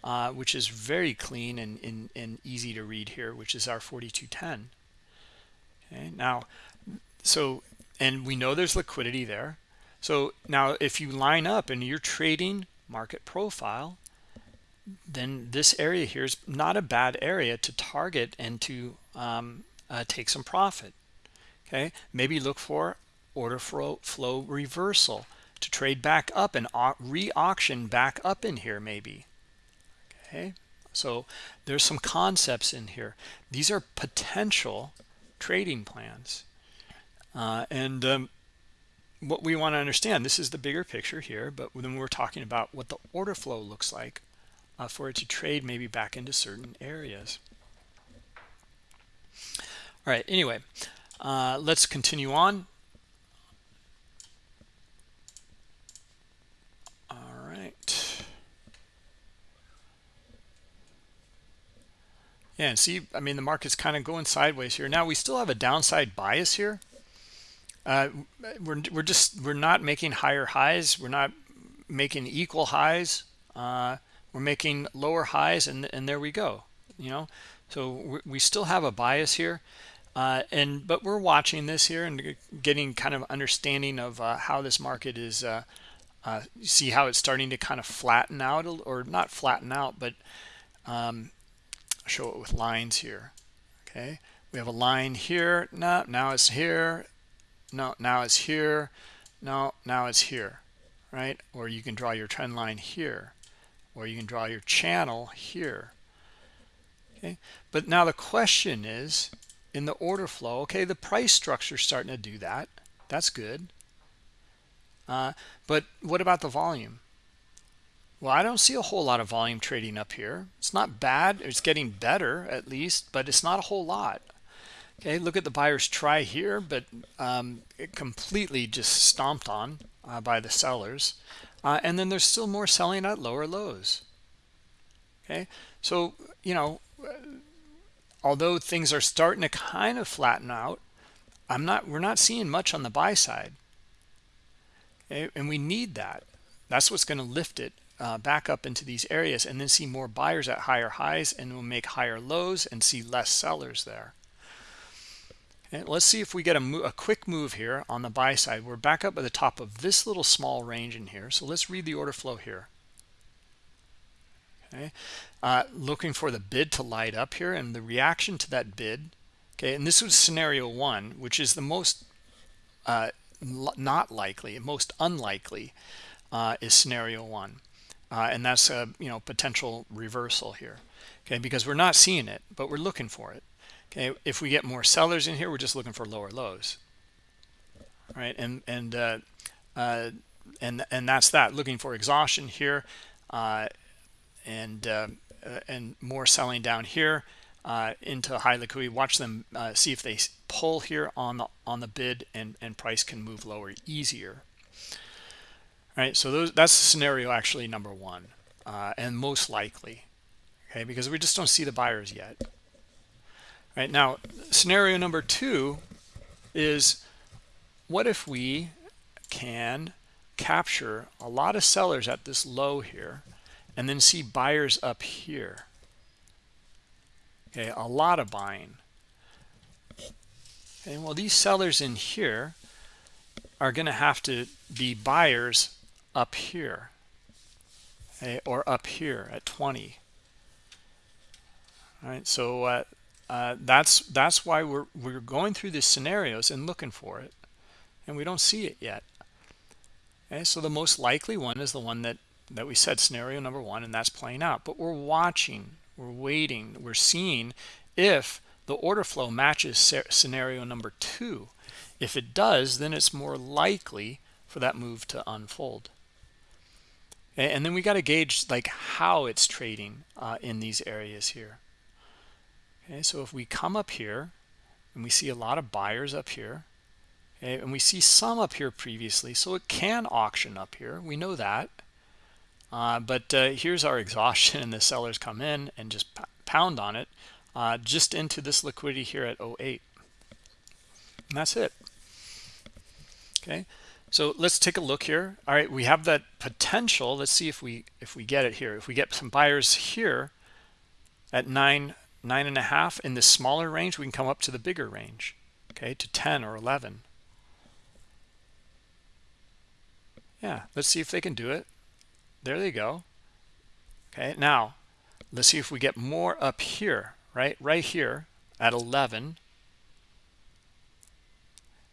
uh, which is very clean and, and, and easy to read here which is our 4210 okay now so and we know there's liquidity there. So now if you line up and you're trading market profile then this area here is not a bad area to target and to um, uh, take some profit. Okay? Maybe look for order flow, flow reversal to trade back up and re-auction back up in here maybe. Okay? So there's some concepts in here. These are potential trading plans. Uh, and um, what we want to understand this is the bigger picture here but then we're talking about what the order flow looks like uh, for it to trade maybe back into certain areas. All right anyway uh, let's continue on. All right. Yeah and see i mean the market's kind of going sideways here. Now we still have a downside bias here. Uh, we're, we're just we're not making higher highs. We're not making equal highs. Uh, we're making lower highs and and there we go you know? So we still have a bias here uh, and but we're watching this here and getting kind of understanding of uh, how this market is uh, uh see how it's starting to kind of flatten out or not flatten out but um, show it with lines here okay? We have a line here no now it's here no now it's here no now it's here right? Or you can draw your trend line here or you can draw your channel here. Okay? But now the question is in the order flow okay the price structure is starting to do that. That's good. Uh, but what about the volume? Well i don't see a whole lot of volume trading up here. It's not bad. It's getting better at least but it's not a whole lot. Okay look at the buyers try here but um, it completely just stomped on uh, by the sellers uh, and then there's still more selling at lower lows. Okay? So you know although things are starting to kind of flatten out i'm not we're not seeing much on the buy side. Okay? and we need that. That's what's going to lift it uh, back up into these areas and then see more buyers at higher highs and we'll make higher lows and see less sellers there and let's see if we get a, a quick move here on the buy side. We're back up at the top of this little small range in here. So let's read the order flow here. Okay. Uh, looking for the bid to light up here and the reaction to that bid. Okay. And this was scenario one which is the most uh, not likely most unlikely uh, is scenario one. Uh, and that's a you know potential reversal here. Okay. Because we're not seeing it but we're looking for it okay if we get more sellers in here we're just looking for lower lows. Right and and uh, uh, and and that's that looking for exhaustion here uh, and uh, uh, and more selling down here uh, into high liquidity. Watch them see if they pull here on the on the bid and and price can move lower easier. All right so those that's scenario actually number one and most likely. Okay because we just don't see the buyers yet. All right now scenario number two is what if we can capture a lot of sellers at this low here and then see buyers up here? Okay a lot of buying. Okay well these sellers in here are going to have to be buyers up here okay, or up here at 20 all right so uh, uh, that's that's why we're we're going through these scenarios and looking for it and we don't see it yet. Okay so the most likely one is the one that that we said scenario number one and that's playing out. But we're watching we're waiting we're seeing if the order flow matches scenario number two. If it does then it's more likely for that move to unfold. And then we got to gauge like how it's trading uh, in these areas here okay so if we come up here and we see a lot of buyers up here okay, and we see some up here previously so it can auction up here we know that. Uh, but uh, here's our exhaustion and the sellers come in and just pound on it uh, just into this liquidity here at 08 and that's it. Okay so let's take a look here. All right we have that potential. Let's see if we if we get it here. If we get some buyers here at nine nine and a half in the smaller range we can come up to the bigger range okay to 10 or 11 yeah let's see if they can do it. There they go. Okay now let's see if we get more up here right right here at 11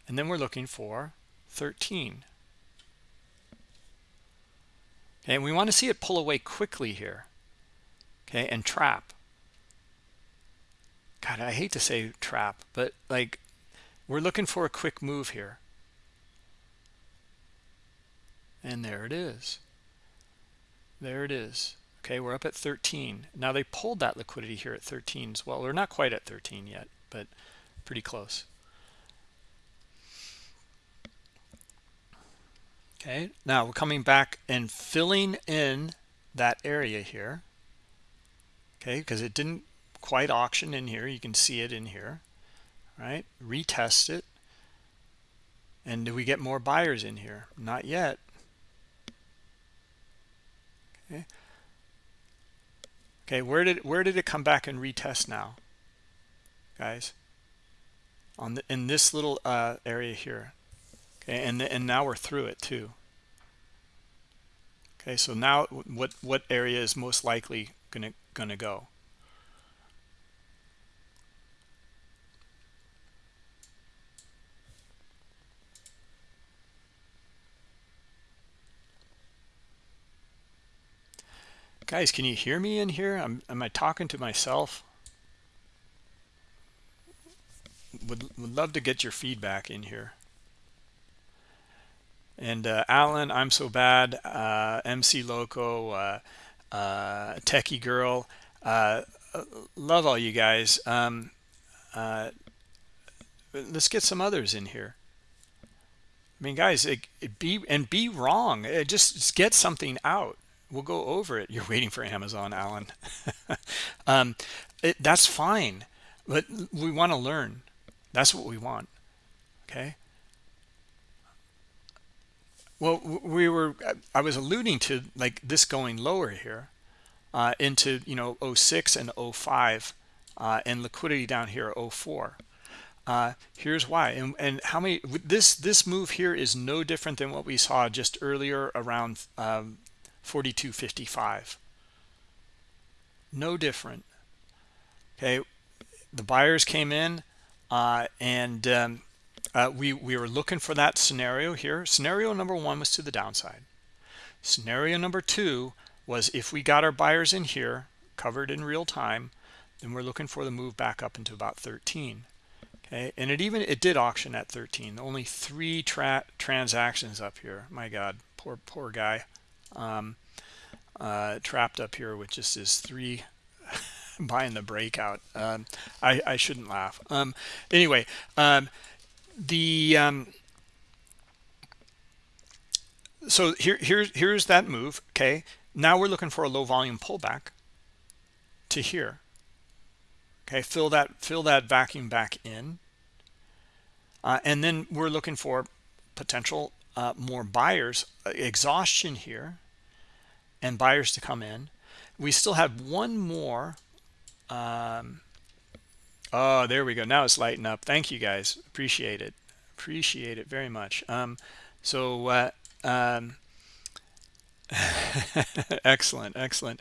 and then we're looking for 13 okay and we want to see it pull away quickly here okay and trap God, I hate to say trap, but like we're looking for a quick move here. And there it is. There it is. Okay, we're up at 13. Now they pulled that liquidity here at 13 as well. We're not quite at 13 yet, but pretty close. Okay, now we're coming back and filling in that area here. Okay, because it didn't quite auction in here. You can see it in here, right? Retest it. And do we get more buyers in here? Not yet. Okay. Okay, where did where did it come back and retest now, guys? On the in this little uh, area here. Okay, and and now we're through it too. Okay, so now what what area is most likely gonna gonna go? Guys, can you hear me in here? I'm, am I talking to myself? Would, would love to get your feedback in here. And uh, Alan, I'm so bad. Uh, MC Loco, uh, uh, Techie Girl. Uh, love all you guys. Um, uh, let's get some others in here. I mean, guys, it, it be and be wrong. Just, just get something out we'll go over it. You're waiting for Amazon, Alan. um, it, that's fine, but we want to learn. That's what we want. Okay. Well, we were. I was alluding to like this going lower here uh, into you know 06 and 05 uh, and liquidity down here 04. Uh, here's why and, and how many this this move here is no different than what we saw just earlier around um, 42.55 no different. Okay the buyers came in uh, and um, uh, we we were looking for that scenario here. Scenario number one was to the downside. Scenario number two was if we got our buyers in here covered in real time then we're looking for the move back up into about 13 okay and it even it did auction at 13 only three tra transactions up here. My god poor poor guy um, uh, trapped up here with just this three buying the breakout. Um, I, I shouldn't laugh. Um, anyway, um, the um, so here here's here's that move. Okay, now we're looking for a low volume pullback to here. Okay, fill that fill that vacuum back in, uh, and then we're looking for potential uh, more buyers uh, exhaustion here and buyers to come in. We still have one more um, oh there we go. Now it's lighting up. Thank you guys. Appreciate it. Appreciate it very much. Um, so uh, um, excellent excellent.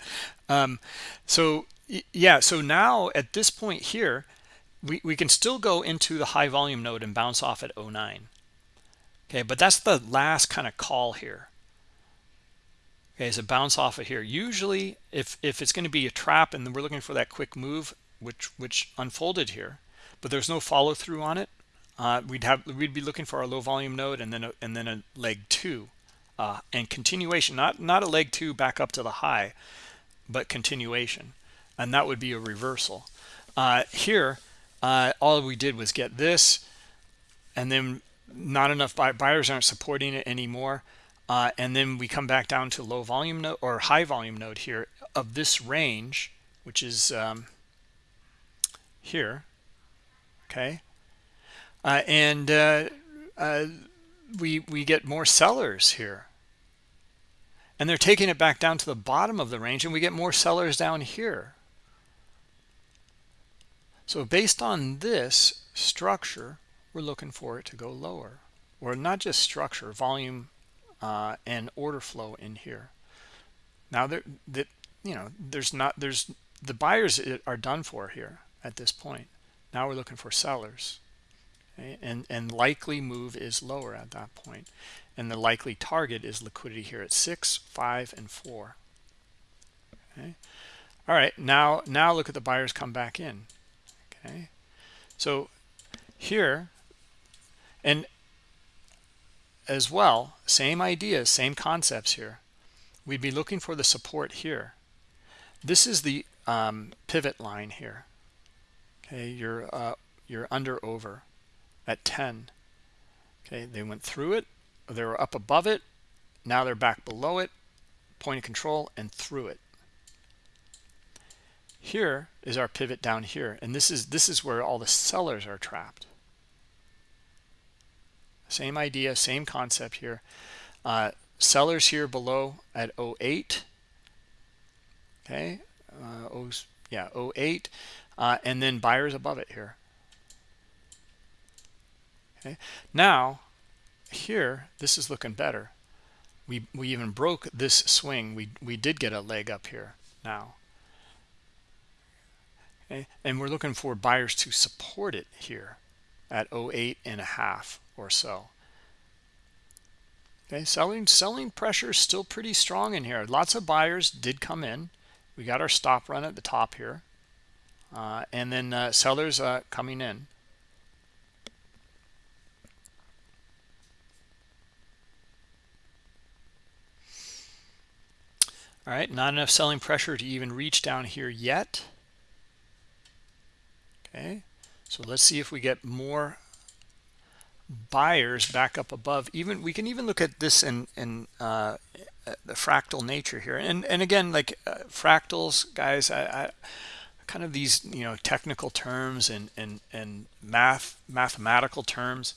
Um, so yeah so now at this point here we, we can still go into the high volume node and bounce off at 09 okay but that's the last kind of call here. Okay so bounce off of here. Usually if if it's going to be a trap and we're looking for that quick move which which unfolded here but there's no follow through on it uh, we'd have we'd be looking for a low volume node and then a, and then a leg two uh, and continuation not not a leg two back up to the high but continuation and that would be a reversal. Uh, here uh, all we did was get this and then not enough buy buyers aren't supporting it anymore. Uh, and then we come back down to low volume node or high volume node here of this range which is um, here okay? Uh, and uh, uh we we get more sellers here. And they're taking it back down to the bottom of the range and we get more sellers down here. So based on this structure we're looking for it to go lower. Or not just structure volume uh, and order flow in here. Now that that you know there's not there's the buyers are done for here at this point. Now we're looking for sellers. Okay? and and likely move is lower at that point. And the likely target is liquidity here at six five and four. Okay? All right now now look at the buyers come back in. Okay? So here and as well same ideas same concepts here. We'd be looking for the support here. This is the um, pivot line here. Okay you're uh, you're under over at 10 okay they went through it they were up above it now they're back below it point of control and through it. Here is our pivot down here and this is this is where all the sellers are trapped same idea same concept here. Uh, sellers here below at 08 okay uh, oh, yeah 08 uh, and then buyers above it here. Okay now here this is looking better. We we even broke this swing. We we did get a leg up here now. And we're looking for buyers to support it here at 08 and a half or so. Okay selling selling pressure is still pretty strong in here. Lots of buyers did come in. We got our stop run at the top here. Uh, and then uh, sellers uh, coming in. All right not enough selling pressure to even reach down here yet. Okay so let's see if we get more buyers back up above. Even we can even look at this in in uh, the fractal nature here. And and again like uh, fractals guys I, I, kind of these you know technical terms and and and math mathematical terms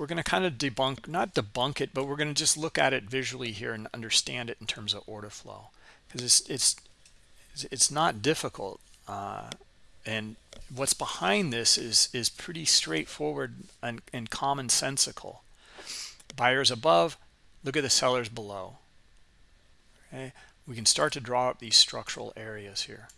we're going to kind of debunk not debunk it but we're going to just look at it visually here and understand it in terms of order flow. Because it's it's it's not difficult uh, and what's behind this is is pretty straightforward and, and commonsensical. Buyers above look at the sellers below. Okay? We can start to draw up these structural areas here.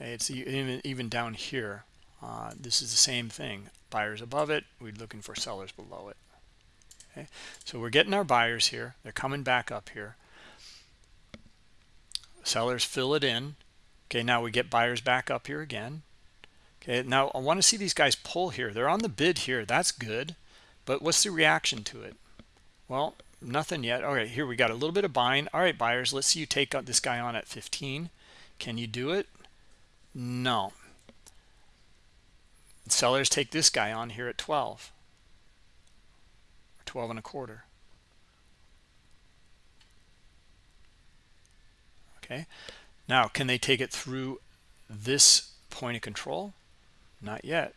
Okay it's even even down here. Uh, this is the same thing. Buyers above it we're looking for sellers below it. Okay? So we're getting our buyers here. They're coming back up here sellers fill it in. Okay now we get buyers back up here again. Okay now i want to see these guys pull here. They're on the bid here that's good. But what's the reaction to it? Well nothing yet. All right here we got a little bit of buying. All right buyers let's see you take this guy on at 15 can you do it? No. Sellers take this guy on here at 12 12 and a quarter okay. Now can they take it through this point of control? Not yet.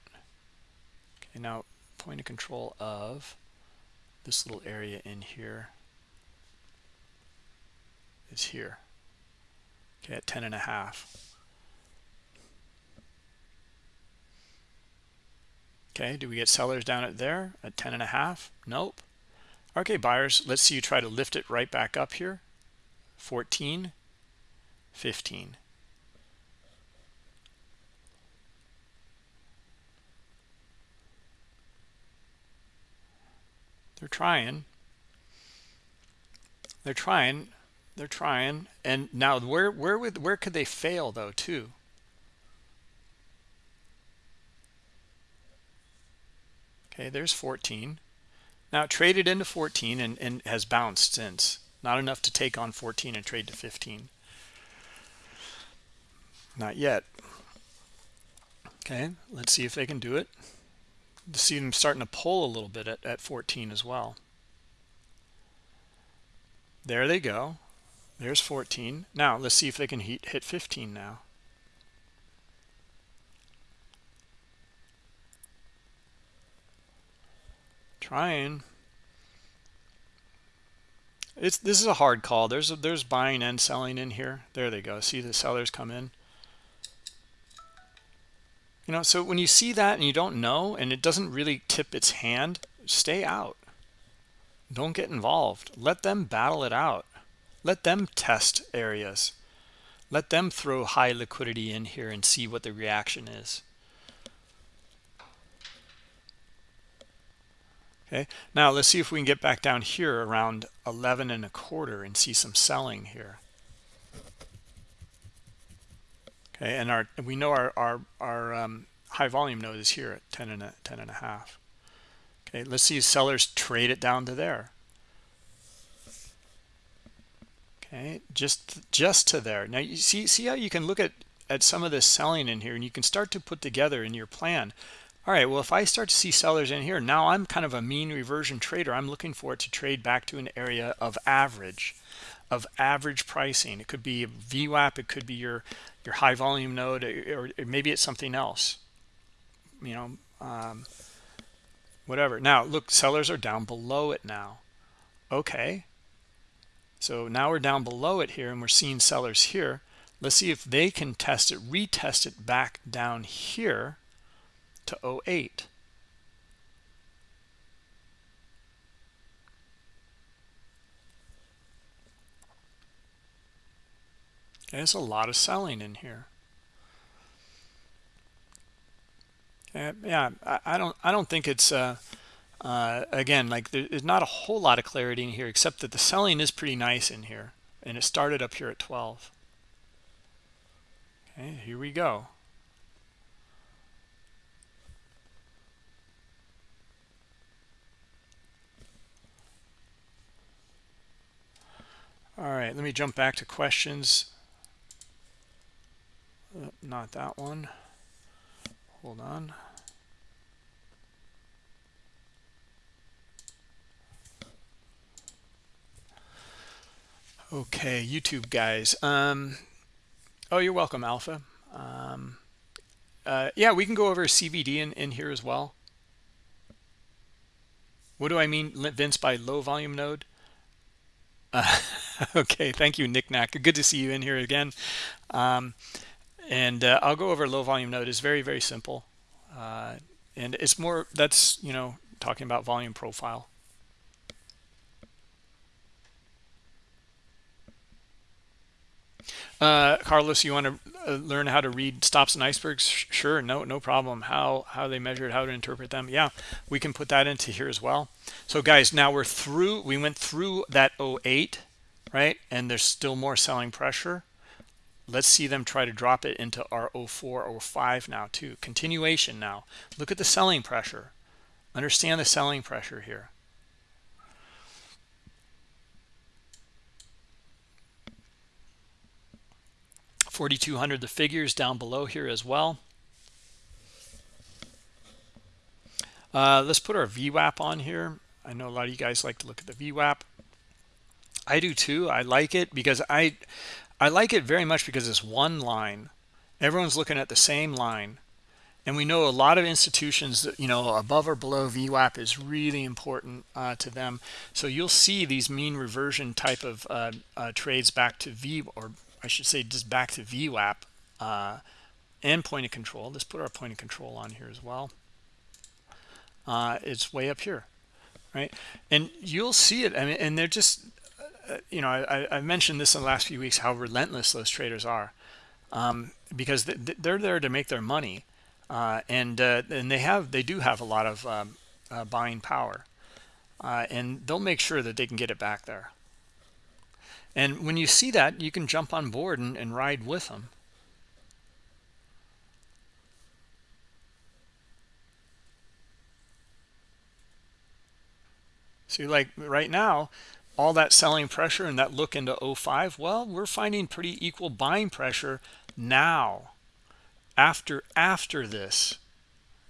Okay now point of control of this little area in here is here. Okay at 10 and a half. Okay do we get sellers down at there at 10 and a half? Nope. Okay buyers let's see you try to lift it right back up here. 14 15 they're trying. They're trying. They're trying. And now where where would where could they fail though too? Okay there's 14 now traded into 14 and, and has bounced since. Not enough to take on 14 and trade to 15 not yet. Okay, let's see if they can do it. See them starting to pull a little bit at, at 14 as well. There they go. There's 14. Now let's see if they can hit, hit 15 now. Trying. It's this is a hard call. There's a, there's buying and selling in here. There they go. See the sellers come in you know so when you see that and you don't know and it doesn't really tip its hand stay out. Don't get involved. Let them battle it out. Let them test areas. Let them throw high liquidity in here and see what the reaction is. Okay now let's see if we can get back down here around 11 and a quarter and see some selling here okay and our we know our our, our um, high volume node is here at 10 and a 10 and a half. Okay let's see sellers trade it down to there. Okay just just to there. Now you see see how you can look at at some of this selling in here and you can start to put together in your plan. All right well if i start to see sellers in here now i'm kind of a mean reversion trader. I'm looking for it to trade back to an area of average of average pricing. It could be VWAP it could be your your high volume node or, or maybe it's something else. You know um, whatever. Now look sellers are down below it now. Okay. So now we're down below it here and we're seeing sellers here. Let's see if they can test it retest it back down here to 08 there's a lot of selling in here. Uh, yeah I, I, don't i don't think it's uh, uh, again like there's not a whole lot of clarity in here except that the selling is pretty nice in here and it started up here at 12 okay here we go. All right let me jump back to questions not that one. Hold on. Okay youtube guys um oh you're welcome alpha. Um uh yeah we can go over cvd in, in here as well. What do i mean vince by low volume node? Uh, okay thank you nick knack. Good to see you in here again. Um and uh, i'll go over low volume node is very very simple uh and it's more that's you know talking about volume profile Uh, Carlos, you want to uh, learn how to read stops and icebergs? Sure, no, no problem. How how they measured how to interpret them? Yeah, we can put that into here as well. So guys, now we're through. We went through that 08, right? And there's still more selling pressure. Let's see them try to drop it into our 04 or 05 now too. Continuation now. Look at the selling pressure. Understand the selling pressure here. 4200 the figures down below here as well uh, let's put our VWAP on here I know a lot of you guys like to look at the VWAP I do too I like it because I I like it very much because it's one line everyone's looking at the same line and we know a lot of institutions that you know above or below VWAP is really important uh, to them so you'll see these mean reversion type of uh, uh, trades back to V or I should say just back to VWAP uh, and point of control. Let's put our point of control on here as well. Uh, it's way up here, right? And you'll see it. I mean, and they're just, you know, I, I mentioned this in the last few weeks how relentless those traders are, um, because they're there to make their money, uh, and uh, and they have they do have a lot of um, uh, buying power, uh, and they'll make sure that they can get it back there. And when you see that, you can jump on board and, and ride with them. See, like right now, all that selling pressure and that look into 05, well, we're finding pretty equal buying pressure now after after this,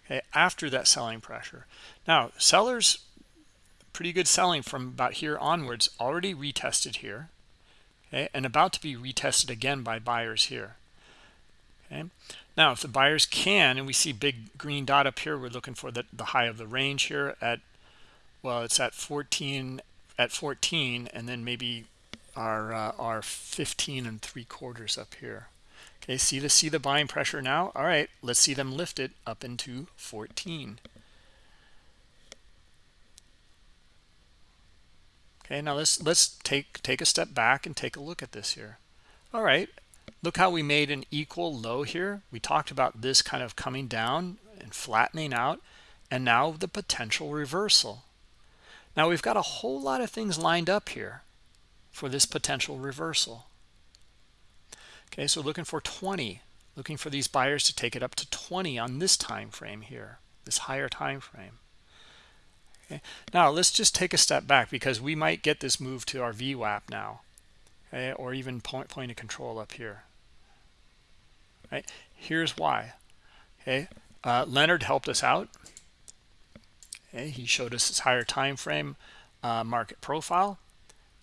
okay, after that selling pressure. Now, sellers, pretty good selling from about here onwards, already retested here okay, and about to be retested again by buyers here. Okay. Now, if the buyers can, and we see big green dot up here, we're looking for the, the high of the range here at, well, it's at 14, at 14, and then maybe our, uh, our 15 and three quarters up here. Okay, see the, see the buying pressure now? All right, let's see them lift it up into 14. Okay, now let's let's take take a step back and take a look at this here. All right, look how we made an equal low here. We talked about this kind of coming down and flattening out, and now the potential reversal. Now we've got a whole lot of things lined up here for this potential reversal. Okay, so looking for 20. looking for these buyers to take it up to 20 on this time frame here this higher time frame okay now let's just take a step back because we might get this move to our VWAP now okay or even point point of control up here right here's why okay uh, Leonard helped us out okay he showed us his higher time frame uh, market profile.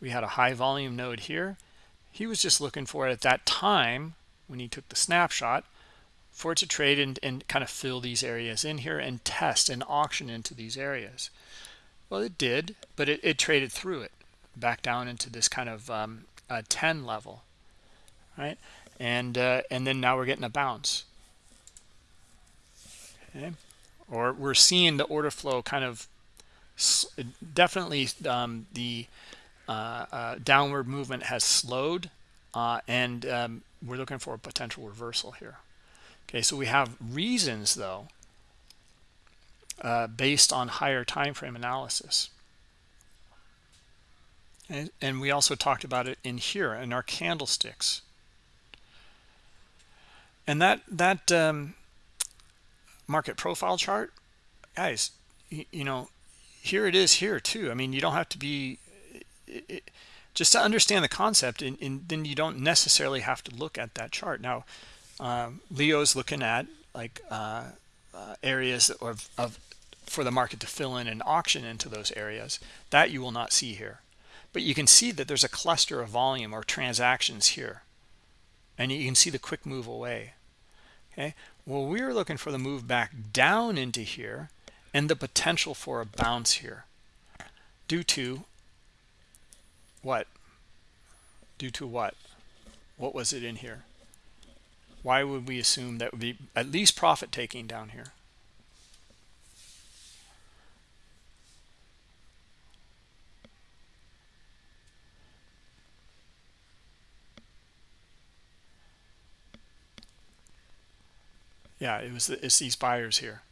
We had a high volume node here. He was just looking for it at that time when he took the snapshot for it to trade and, and kind of fill these areas in here and test and auction into these areas. Well it did but it, it traded through it back down into this kind of um, 10 level right? And uh, and then now we're getting a bounce. Okay or we're seeing the order flow kind of definitely um, the uh, uh, downward movement has slowed uh, and um, we're looking for a potential reversal here. Okay so we have reasons though uh, based on higher time frame analysis. And, and we also talked about it in here in our candlesticks. And that that um, market profile chart guys you, know here it is here too. I mean you don't have to be it, it, just to understand the concept and, and, then you don't necessarily have to look at that chart. Now um, leo's looking at like uh, uh, areas of, of for the market to fill in and auction into those areas. That you will not see here. But you can see that there's a cluster of volume or transactions here. And you can see the quick move away okay? Well we are looking for the move back down into here and the potential for a bounce here. Due to what? Due to what? What was it in here? Why would we assume that would be at least profit taking down here yeah it was it's these buyers here.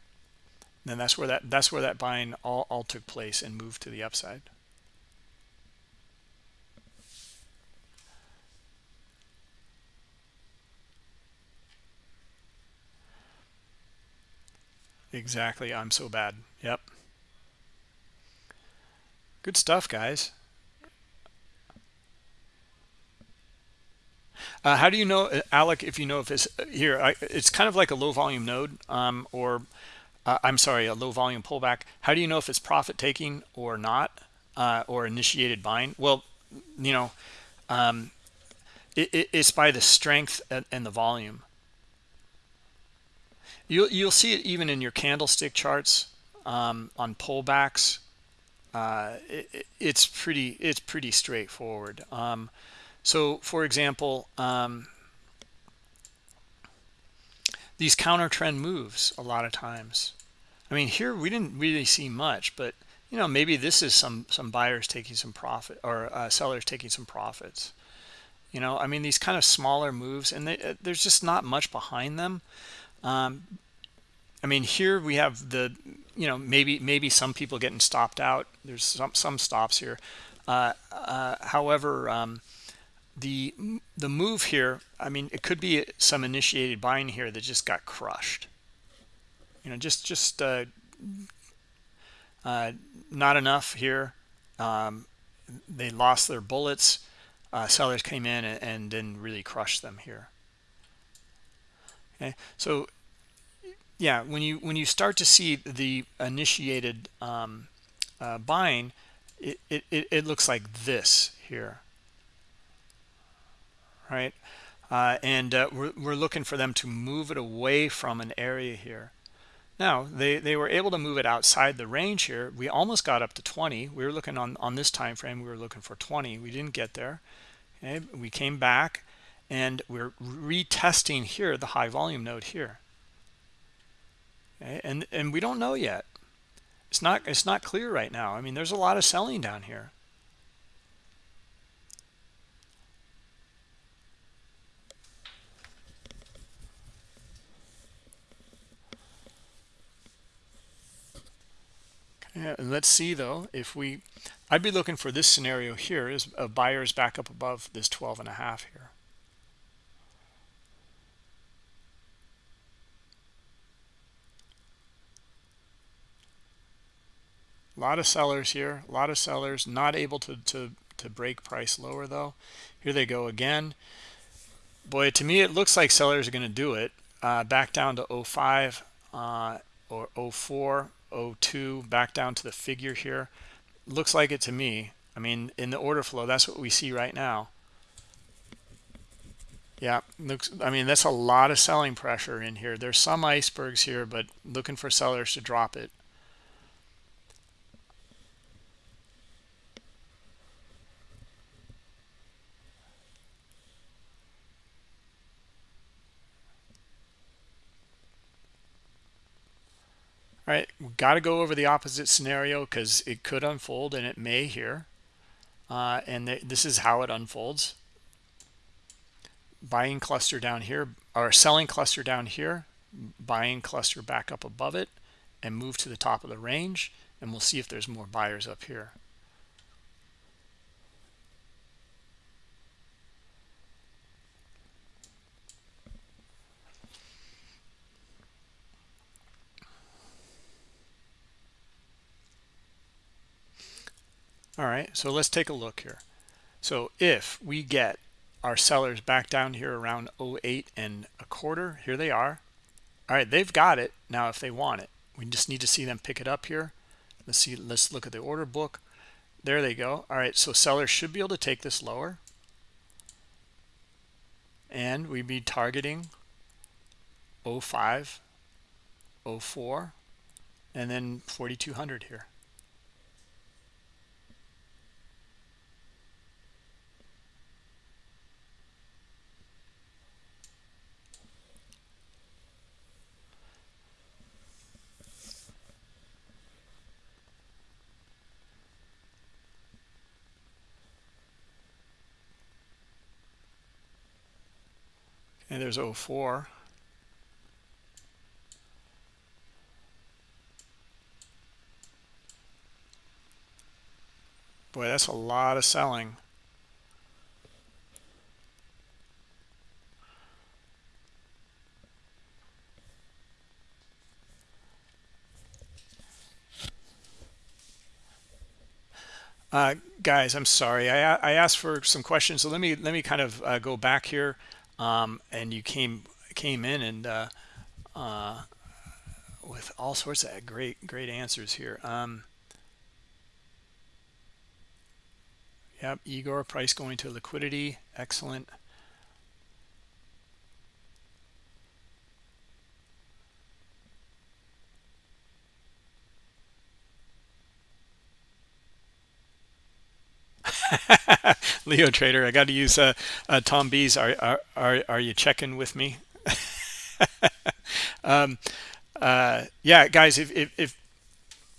And that's where that that's where that buying all, all took place and moved to the upside. Exactly i'm so bad. Yep. Good stuff guys Uh, how do you know, uh, Alec, if you know if it's uh, here, I, it's kind of like a low volume node um, or uh, I'm sorry, a low volume pullback. How do you know if it's profit taking or not uh, or initiated buying? Well, you know, um, it, it, it's by the strength and, and the volume. You'll, you'll see it even in your candlestick charts um, on pullbacks. Uh, it, it's pretty it's pretty straightforward. Um, so, for example, um, these counter trend moves a lot of times. I mean, here we didn't really see much, but you know, maybe this is some some buyers taking some profit or uh, sellers taking some profits. You know, I mean, these kind of smaller moves, and they, uh, there's just not much behind them. Um, I mean, here we have the, you know, maybe maybe some people getting stopped out. There's some some stops here. Uh, uh, however, um, the the move here i mean it could be some initiated buying here that just got crushed. You know just just uh, uh, not enough here. Um, they lost their bullets. Uh, sellers came in and, and then really crushed them here. Okay so yeah when you when you start to see the initiated um, uh, buying it, it it looks like this here right? Uh, and uh, we're, we're looking for them to move it away from an area here. Now, they, they were able to move it outside the range here. We almost got up to 20. We were looking on, on this time frame, we were looking for 20. We didn't get there. Okay, we came back and we're retesting here the high volume node here. Okay, and and we don't know yet. It's not it's not clear right now. I mean, there's a lot of selling down here. Yeah, let's see though if we I'd be looking for this scenario here is a buyer's back up above this 12 and a half here. A lot of sellers here a lot of sellers not able to to to break price lower though. Here they go again. Boy to me it looks like sellers are going to do it uh, back down to 05 uh, or 04 02 back down to the figure here. Looks like it to me i mean in the order flow that's what we see right now. Yeah looks i mean that's a lot of selling pressure in here. There's some icebergs here but looking for sellers to drop it All right, we got to go over the opposite scenario because it could unfold and it may here. Uh, and th this is how it unfolds. Buying cluster down here, or selling cluster down here, buying cluster back up above it, and move to the top of the range. And we'll see if there's more buyers up here. All right so let's take a look here. So if we get our sellers back down here around 08 and a quarter here they are. All right they've got it. Now if they want it we just need to see them pick it up here. Let's see let's look at the order book. There they go. All right so sellers should be able to take this lower. And we'd be targeting 05 04 and then 4200 here and there's 04 boy that's a lot of selling. Uh, guys, I'm sorry. I, I asked for some questions, so let me let me kind of uh, go back here um, and you came came in and uh, uh, with all sorts of great great answers here. Um, yep, Igor price going to liquidity, excellent. Leo Trader, I got to use uh, uh, Tom B's. Are, are are are you checking with me? um, uh, yeah, guys. If if, if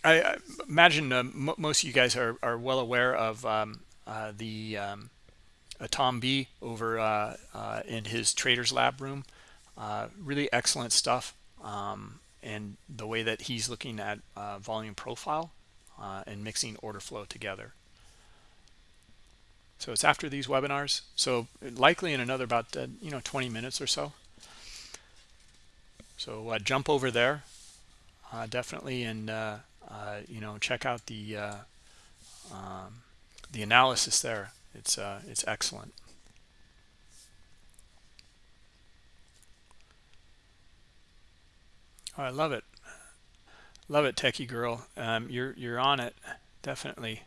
I imagine uh, most of you guys are are well aware of um, uh, the um, Tom B over uh, in his Traders Lab room. really excellent stuff, um, and the way that he's looking at volume profile and mixing order flow together. So it's after these webinars. So likely in another about, uh, you know, 20 minutes or so. So uh, jump over there uh, definitely and, uh, uh, you know, check out the, uh, um, the analysis there. It's, it's excellent. Oh, I love it. Love it, techie girl. Um, you're, you're on it. Definitely.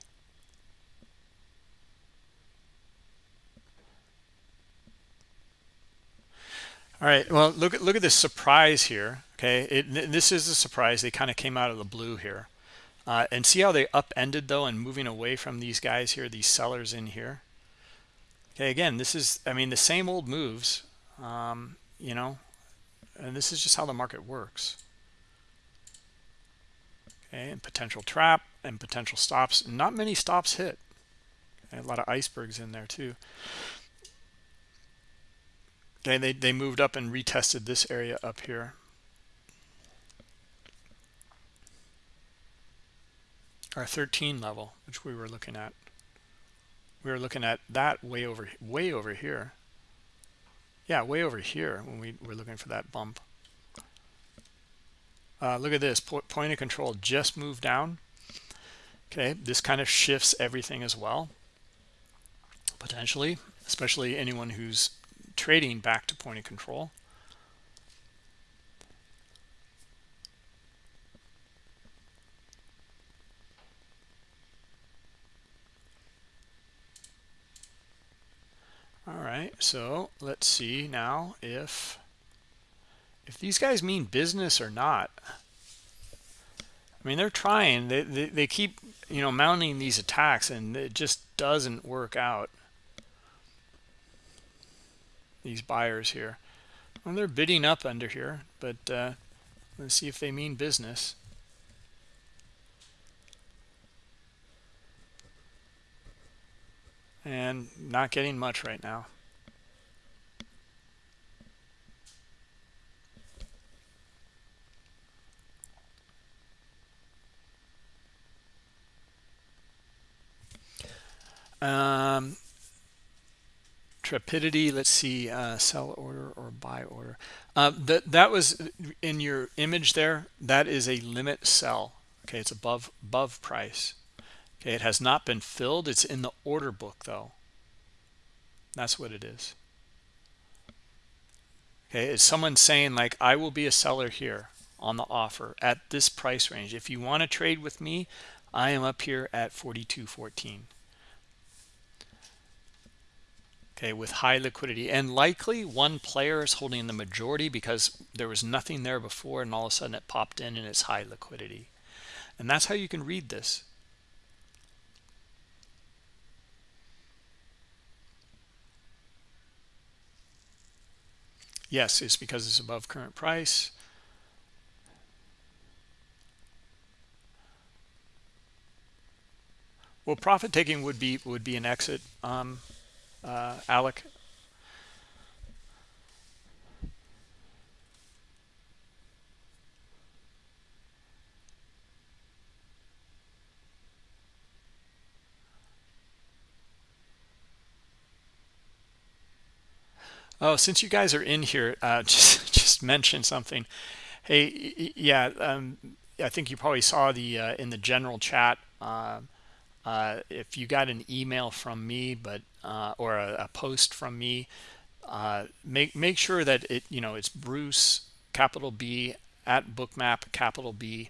All right. Well, look at look at this surprise here. Okay, it, this is a surprise. They kind of came out of the blue here, uh, and see how they upended though and moving away from these guys here, these sellers in here. Okay, again, this is I mean the same old moves, um, you know, and this is just how the market works. Okay, and potential trap and potential stops. Not many stops hit. Okay, a lot of icebergs in there too. Okay, they, they moved up and retested this area up here. Our 13 level, which we were looking at. We were looking at that way over way over here. Yeah, way over here when we were looking for that bump. Uh, look at this, point of control just moved down. okay this kind of shifts everything as well potentially especially anyone who's trading back to point of control all right so let's see now if if these guys mean business or not I mean, they're trying. They, they, they keep, you know, mounting these attacks, and it just doesn't work out. These buyers here. Well, they're bidding up under here, but uh, let's see if they mean business. And not getting much right now. Um, Trepidity, let's see, uh, sell order or buy order. Uh, that that was in your image there. That is a limit sell. Okay, it's above above price. Okay, it has not been filled. It's in the order book though. That's what it is. Okay, is someone saying like I will be a seller here on the offer at this price range. If you want to trade with me, I am up here at 42.14 okay with high liquidity. And likely one player is holding the majority because there was nothing there before and all of a sudden it popped in and it's high liquidity. And that's how you can read this. Yes it's because it's above current price. Well profit taking would be would be an exit. Um, uh, Alec? Oh, since you guys are in here, uh, just just mention something. Hey, yeah, um, I think you probably saw the uh, in the general chat. Uh, uh, if you got an email from me but uh, or a, a, post from me uh, make make sure that it you know it's Bruce capital B at bookmap capital B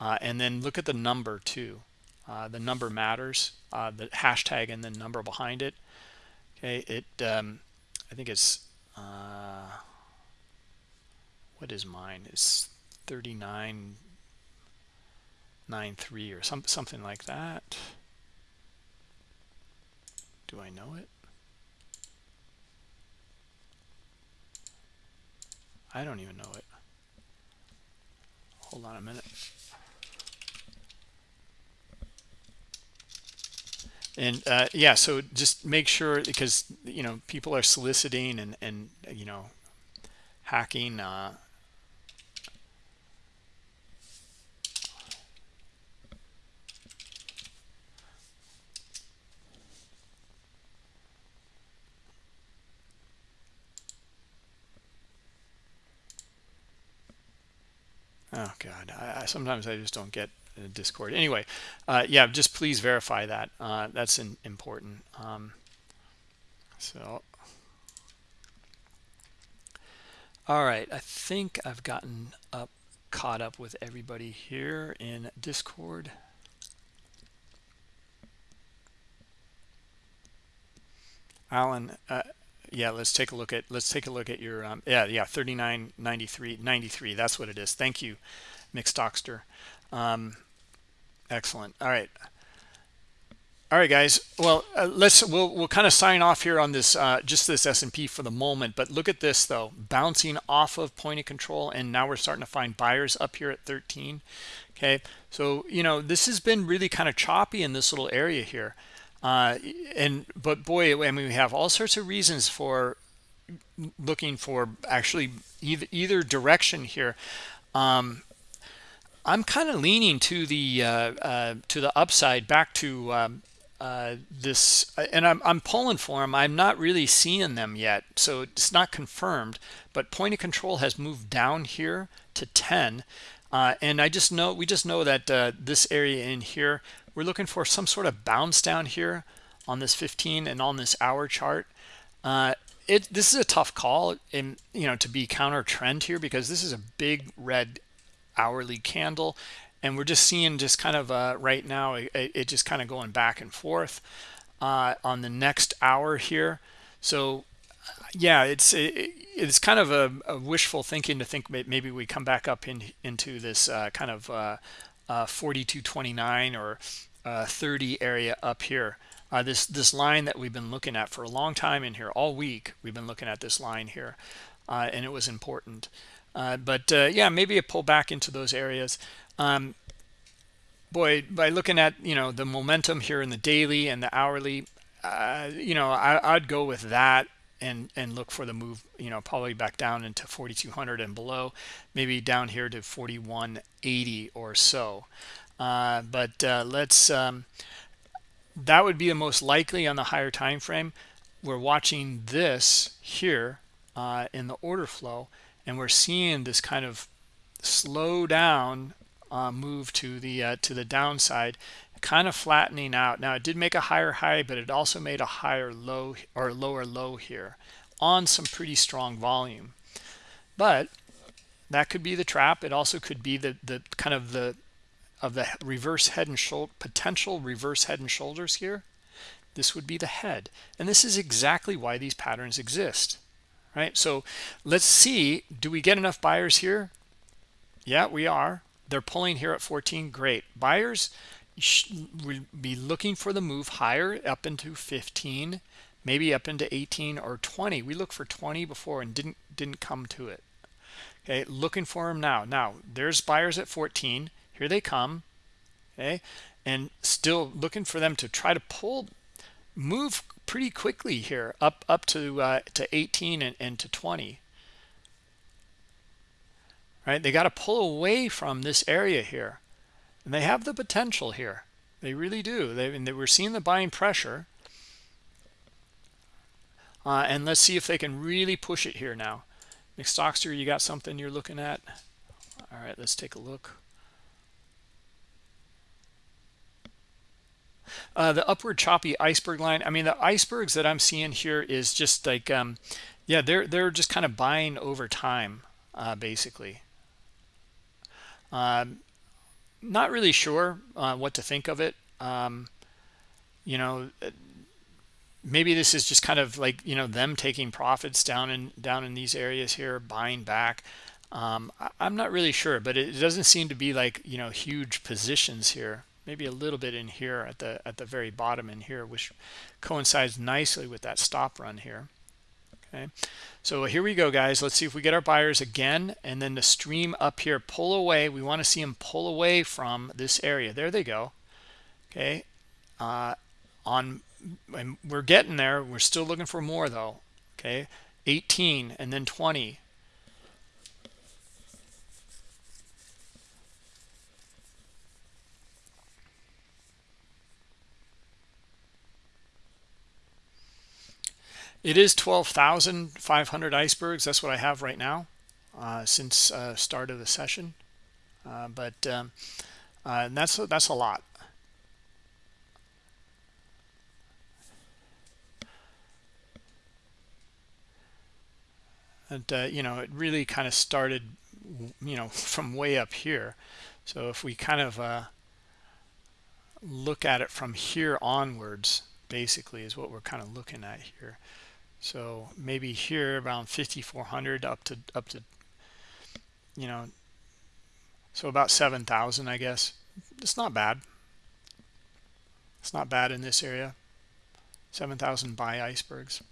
uh, and then look at the number too. Uh, the number matters uh, the hashtag and the number behind it. Okay it um, I think it's what is mine? It's 3993 or some, something like that do I know it? I don't even know it. Hold on a minute. And uh, yeah, so just make sure because you know people are soliciting and and you know hacking uh, Oh God, I, I, sometimes I just don't get Discord. Anyway, uh, yeah, just please verify that. Uh, that's important. Um, so, all right, I think I've gotten up, caught up with everybody here in Discord. Alan, uh, yeah let's take a look at let's take a look at your um, yeah yeah 39 93 93 that's what it is. Thank you mixed um, excellent. All right. All right guys. Well uh, let's we'll we'll kind of sign off here on this uh, just this S&P for the moment but look at this though. Bouncing off of point of control and now we're starting to find buyers up here at 13 okay? So you know this has been really kind of choppy in this little area here uh, and but boy, I mean, we have all sorts of reasons for looking for actually either, either direction here. Um, I'm kind of leaning to the uh, uh, to the upside, back to um, uh, this, and I'm I'm pulling for them. I'm not really seeing them yet, so it's not confirmed. But point of control has moved down here to 10, uh, and I just know we just know that uh, this area in here we're looking for some sort of bounce down here on this 15 and on this hour chart. Uh, it this is a tough call in you know to be counter trend here because this is a big red hourly candle and we're just seeing just kind of uh, right now it, it, just kind of going back and forth uh, on the next hour here. So yeah it's it, it's kind of a, a, wishful thinking to think maybe we come back up in, into this uh, kind of uh, uh, 42.29 or uh, 30 area up here. Uh, this this line that we've been looking at for a long time in here all week we've been looking at this line here uh, and it was important. Uh, but yeah maybe a pull back into those areas. Um, boy by looking at you know the momentum here in the daily and the hourly you know I, I'd go with that and and look for the move you know probably back down into 4200 and below maybe down here to 4180 or so. Uh, but uh, let's um, that would be the most likely on the higher time frame. We're watching this here uh, in the order flow and we're seeing this kind of slow down uh, move to the uh, to the downside kind of flattening out. Now it did make a higher high but it also made a higher low or lower low here on some pretty strong volume. But that could be the trap. It also could be the the kind of the of the reverse head and shoulder potential reverse head and shoulders here. This would be the head. And this is exactly why these patterns exist right? So let's see do we get enough buyers here? Yeah we are. They're pulling here at 14 great. Buyers will be looking for the move higher up into 15 maybe up into 18 or 20 we looked for 20 before and didn't didn't come to it. Okay looking for them now. Now there's buyers at 14 here they come. Okay and still looking for them to try to pull move pretty quickly here up up to uh, to 18 and, and to 20 right? They got to pull away from this area here and they have the potential here. They really do. They, they were seeing the buying pressure. Uh, and let's see if they can really push it here now. McStockster you got something you're looking at? All right let's take a look. Uh, the upward choppy iceberg line. I mean the icebergs that i'm seeing here is just like um, yeah they're they're just kind of buying over time uh, basically. Um, not really sure uh, what to think of it. Um, you know uh, maybe this is just kind of like you know them taking profits down in down in these areas here buying back. Um, I, am not really sure but it doesn't seem to be like you know huge positions here. Maybe a little bit in here at the at the very bottom in here which coincides nicely with that stop run here okay? So here we go guys. Let's see if we get our buyers again and then the stream up here. Pull away. We want to see them pull away from this area. There they go. Okay uh, on we're getting there. We're still looking for more though. Okay 18 and then 20 It is 12,500 icebergs. That's what I have right now uh, since uh, start of the session. Uh, but um, uh, that's that's a lot. And uh, you know, it really kind of started, you know, from way up here. So if we kind of uh, look at it from here onwards, basically, is what we're kind of looking at here so maybe here around 5400 up to up to you know so about 7000 i guess. It's not bad. It's not bad in this area. 7000 buy icebergs.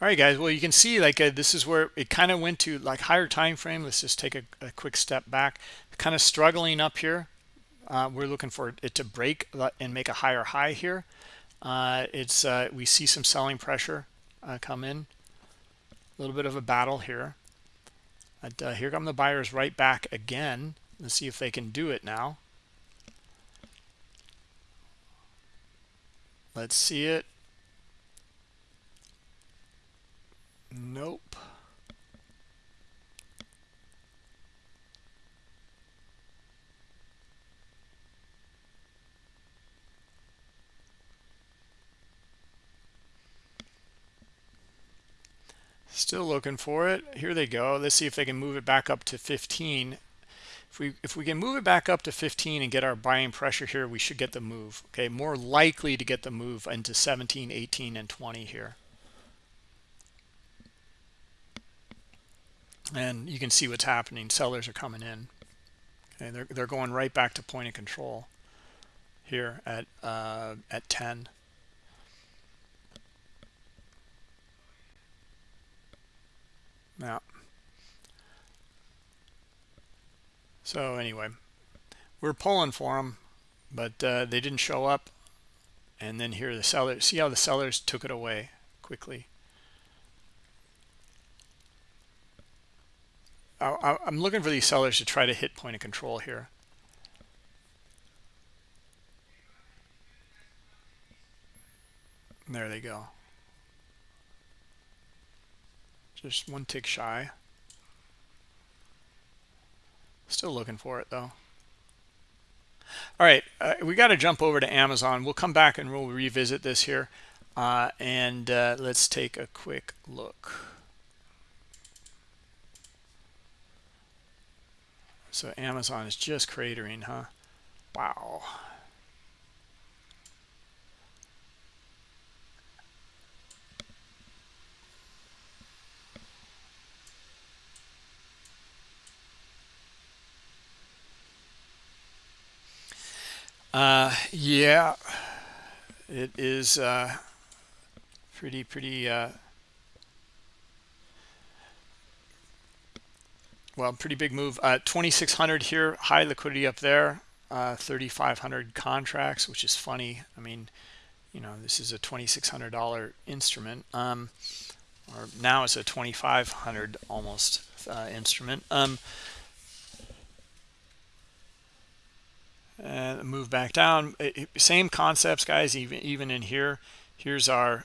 All right guys. Well you can see like uh, this is where it kind of went to like higher time frame. Let's just take a, a quick step back. Kind of struggling up here. Uh, we're looking for it to break and make a higher high here uh, it's uh, we see some selling pressure uh, come in. A little bit of a battle here. Uh, here come the buyers right back again. Let's see if they can do it now. Let's see it. Nope Still looking for it. Here they go. Let's see if they can move it back up to 15. If we if we can move it back up to 15 and get our buying pressure here, we should get the move. Okay, more likely to get the move into 17, 18, and 20 here. And you can see what's happening. Sellers are coming in. Okay, they're they're going right back to point of control here at uh, at 10. Yeah. So anyway, we're pulling for them, but uh, they didn't show up. And then here the sellers, see how the sellers took it away quickly. I, I'm looking for these sellers to try to hit point of control here. There they go. Just one tick shy. Still looking for it though. All right, uh, we got to jump over to Amazon. We'll come back and we'll revisit this here. Uh, and uh, let's take a quick look. So Amazon is just cratering, huh? Wow. Uh, yeah, it is uh, pretty, pretty, uh, well, pretty big move. Uh, 2,600 here, high liquidity up there, uh, 3,500 contracts, which is funny. I mean, you know, this is a $2,600 instrument. Um, or now it's a 2,500 almost uh, instrument. Um, and move back down. Same concepts guys even even in here. Here's our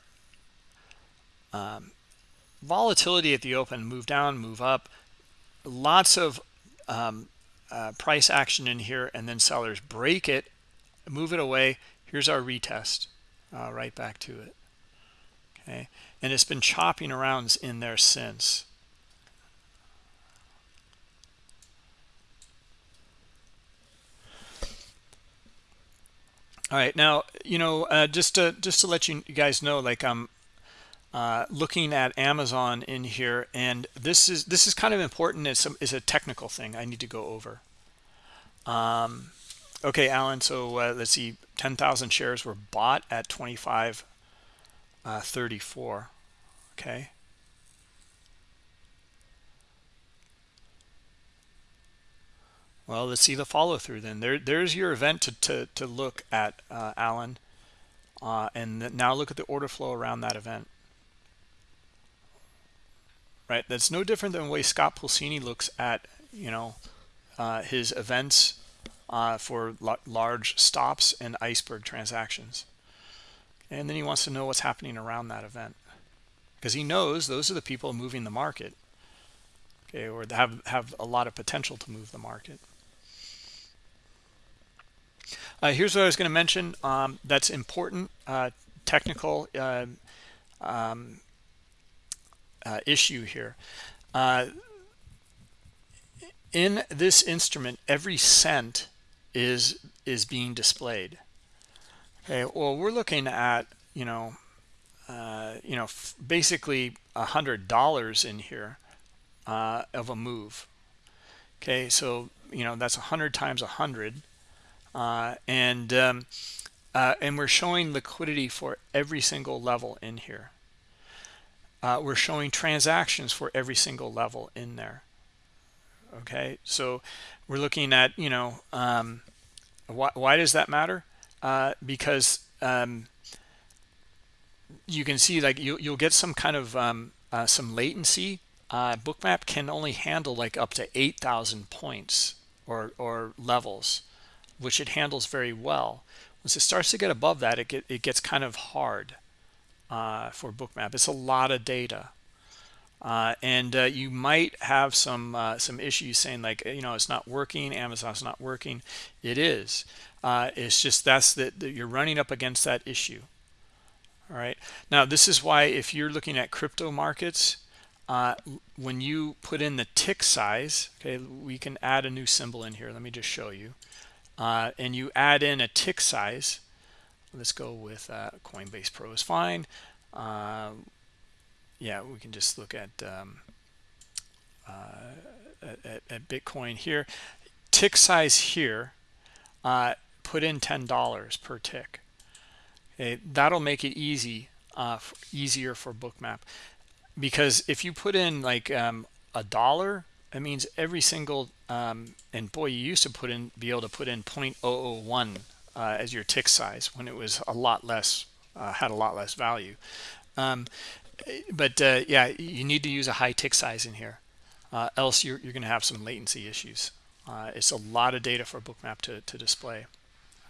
um, volatility at the open move down move up. Lots of um, uh, price action in here and then sellers break it move it away. Here's our retest uh, right back to it. Okay? And it's been chopping around in there since all right now you know uh, just to just to let you guys know like i'm uh, looking at amazon in here and this is this is kind of important. It's a, it's a technical thing i need to go over. Um, okay alan so uh, let's see 10,000 shares were bought at 25 uh, 34 okay Well, let's see the follow through then. There, there's your event to, to, to look at, uh, Alan. Uh, and now look at the order flow around that event. Right, that's no different than the way Scott Pulcini looks at, you know, uh, his events uh, for large stops and iceberg transactions. And then he wants to know what's happening around that event because he knows those are the people moving the market, okay, or have have a lot of potential to move the market. Uh, here's what I was going to mention um, that's important uh, technical uh, um, uh, issue here. Uh, in this instrument, every cent is is being displayed. Okay, well, we're looking at you know, uh, you know, basically a hundred dollars in here of a move. Okay, so you know that's a hundred times a hundred uh, and um, uh, and we're showing liquidity for every single level in here. Uh, we're showing transactions for every single level in there. Okay, so we're looking at you know um, why why does that matter? Uh, because um, you can see like you you'll get some kind of um, uh, some latency. Uh, Bookmap can only handle like up to 8,000 points or or levels which it handles very well. Once it starts to get above that, it, get, it gets kind of hard uh, for Bookmap. It's a lot of data. Uh, and uh, you might have some uh, some issues saying like you know it's not working amazon's not working it is uh, it's just that's that you're running up against that issue all right now this is why if you're looking at crypto markets uh, when you put in the tick size okay we can add a new symbol in here let me just show you uh, and you add in a tick size. Let's go with uh, coinbase pro is fine. Uh, yeah we can just look at, um, uh, at, at bitcoin here. Tick size here uh, put in ten dollars per tick. Okay that'll make it easy easier for bookmap. Because if you put in like um, a dollar it means every single um, and boy you used to put in be able to put in 0.001 uh, as your tick size when it was a lot less uh, had a lot less value. Um, but uh, yeah you need to use a high tick size in here uh, else you're, you're going to have some latency issues. Uh, it's a lot of data for bookmap to, to display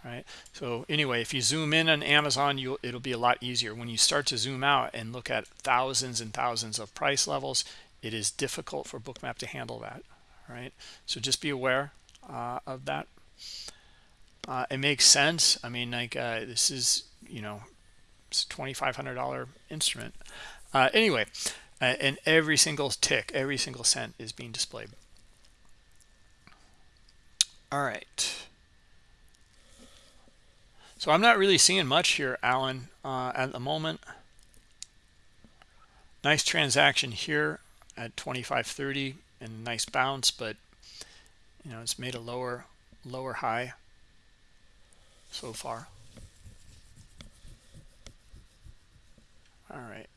right so anyway if you zoom in on amazon you it'll be a lot easier. When you start to zoom out and look at thousands and thousands of price levels it is difficult for bookmap to handle that right? So just be aware uh, of that. Uh, it makes sense. I mean like uh, this is you know it's a $2500 instrument. Uh, anyway uh, and every single tick every single cent is being displayed. All right. So I'm not really seeing much here, Alan, uh, at the moment. Nice transaction here at 25.30 and nice bounce, but you know it's made a lower lower high so far. All right,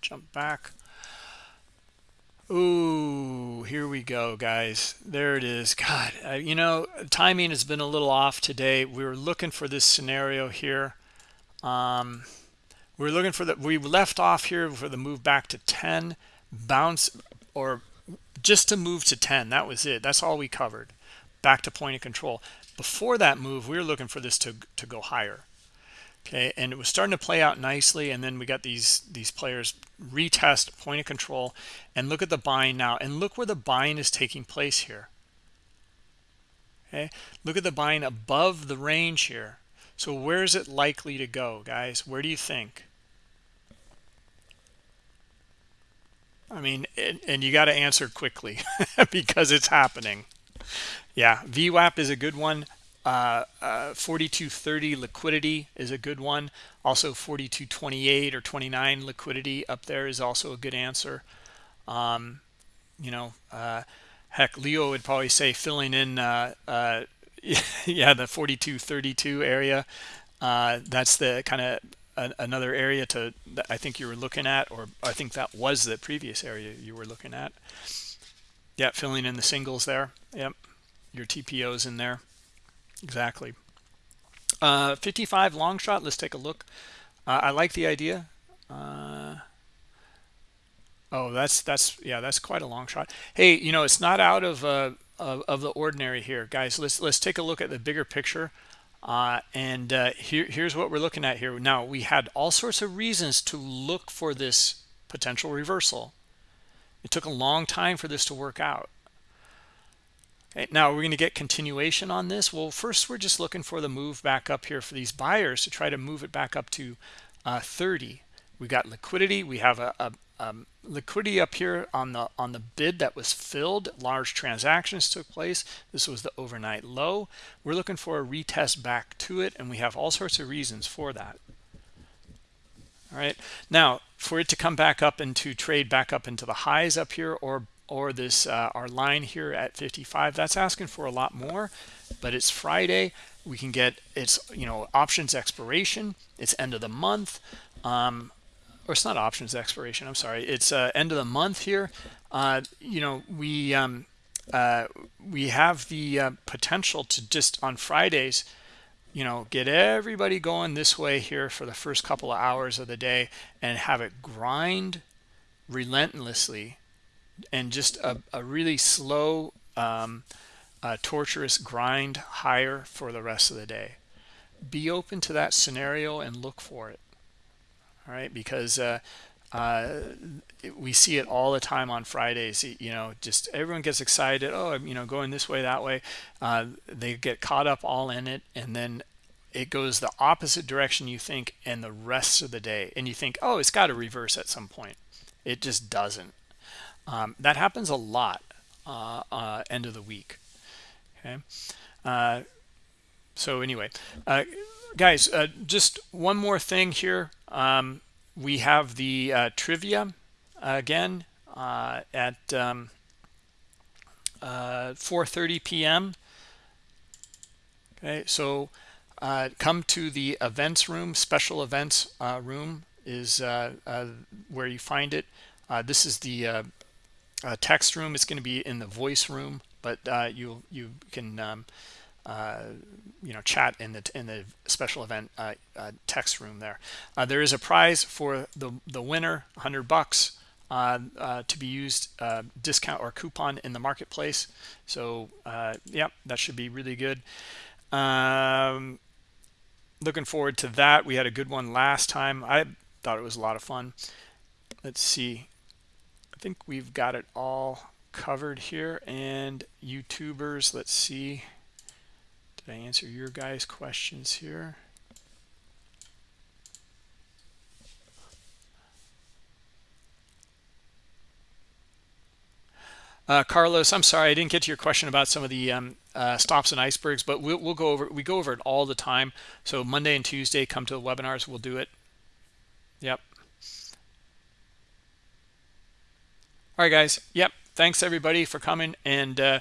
jump back. Ooh, here we go, guys. There it is. God, uh, you know, timing has been a little off today. We were looking for this scenario here. Um, we are looking for the, we left off here for the move back to 10, bounce, or just to move to 10. That was it. That's all we covered. Back to point of control. Before that move, we were looking for this to, to go higher okay and it was starting to play out nicely and then we got these these players retest point of control and look at the buying now and look where the buying is taking place here okay look at the buying above the range here so where is it likely to go guys where do you think I mean and, and you got to answer quickly because it's happening yeah VWAP is a good one uh, uh, 4230 liquidity is a good one. Also 4228 or 29 liquidity up there is also a good answer. Um, you know, uh, heck, Leo would probably say filling in, uh, uh, yeah, the 4232 area. Uh, that's the kind of another area to that I think you were looking at, or I think that was the previous area you were looking at. Yeah, filling in the singles there. Yep, your TPOs in there. Exactly. Uh 55 long shot let's take a look. Uh, i like the idea. Uh oh that's that's yeah that's quite a long shot. Hey you know it's not out of uh of, of the ordinary here guys. Let's let's take a look at the bigger picture uh, and uh, here, here's what we're looking at here now we had all sorts of reasons to look for this potential reversal it took a long time for this to work out Okay, now we're going to get continuation on this. Well, first we're just looking for the move back up here for these buyers to try to move it back up to uh, 30. We got liquidity. We have a, a um, liquidity up here on the on the bid that was filled. Large transactions took place. This was the overnight low. We're looking for a retest back to it, and we have all sorts of reasons for that. All right. Now, for it to come back up into trade back up into the highs up here or or this uh, our line here at 55 that's asking for a lot more but it's friday we can get it's you know options expiration it's end of the month um or it's not options expiration i'm sorry. It's uh, end of the month here. Uh you know we um uh we have the uh, potential to just on fridays you know get everybody going this way here for the first couple of hours of the day and have it grind relentlessly and just a, a really slow um, torturous grind higher for the rest of the day. Be open to that scenario and look for it all right because uh, uh, we see it all the time on Fridays you know just everyone gets excited oh you know going this way that way uh, they get caught up all in it and then it goes the opposite direction you think and the rest of the day and you think oh it's got to reverse at some point it just doesn't Um, that happens a lot uh, uh, end of the week. Okay. Uh, so anyway, uh, guys, just one more thing here. Um, we have the uh, trivia again at um, 4:30 p.m. Okay, so come to the events room, special events room is where you find it. this is the uh, text room It's going to be in the voice room but uh, you you can um, uh, you know chat in the in the special event uh, uh, text room there. Uh, there is a prize for the the winner 100 bucks to be used discount or coupon in the marketplace. So yeah that should be really good. Um, looking forward to that. We had a good one last time. I thought it was a lot of fun. Let's see. I think we've got it all covered here. And youtubers let's see i answer your guys questions here uh, Carlos, I'm sorry I didn't get to your question about some of the um, uh, stops and icebergs, but we'll, we'll go over we go over it all the time. So Monday and Tuesday, come to the webinars, we'll do it. Yep. all right guys yep thanks everybody for coming and uh,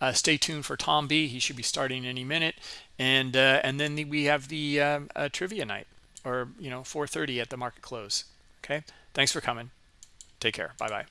uh, stay tuned for tom b. He should be starting any minute. And uh, and then the, we have the um, uh, trivia night or you know 4:30 at the market close. Okay? Thanks for coming. Take care. Bye bye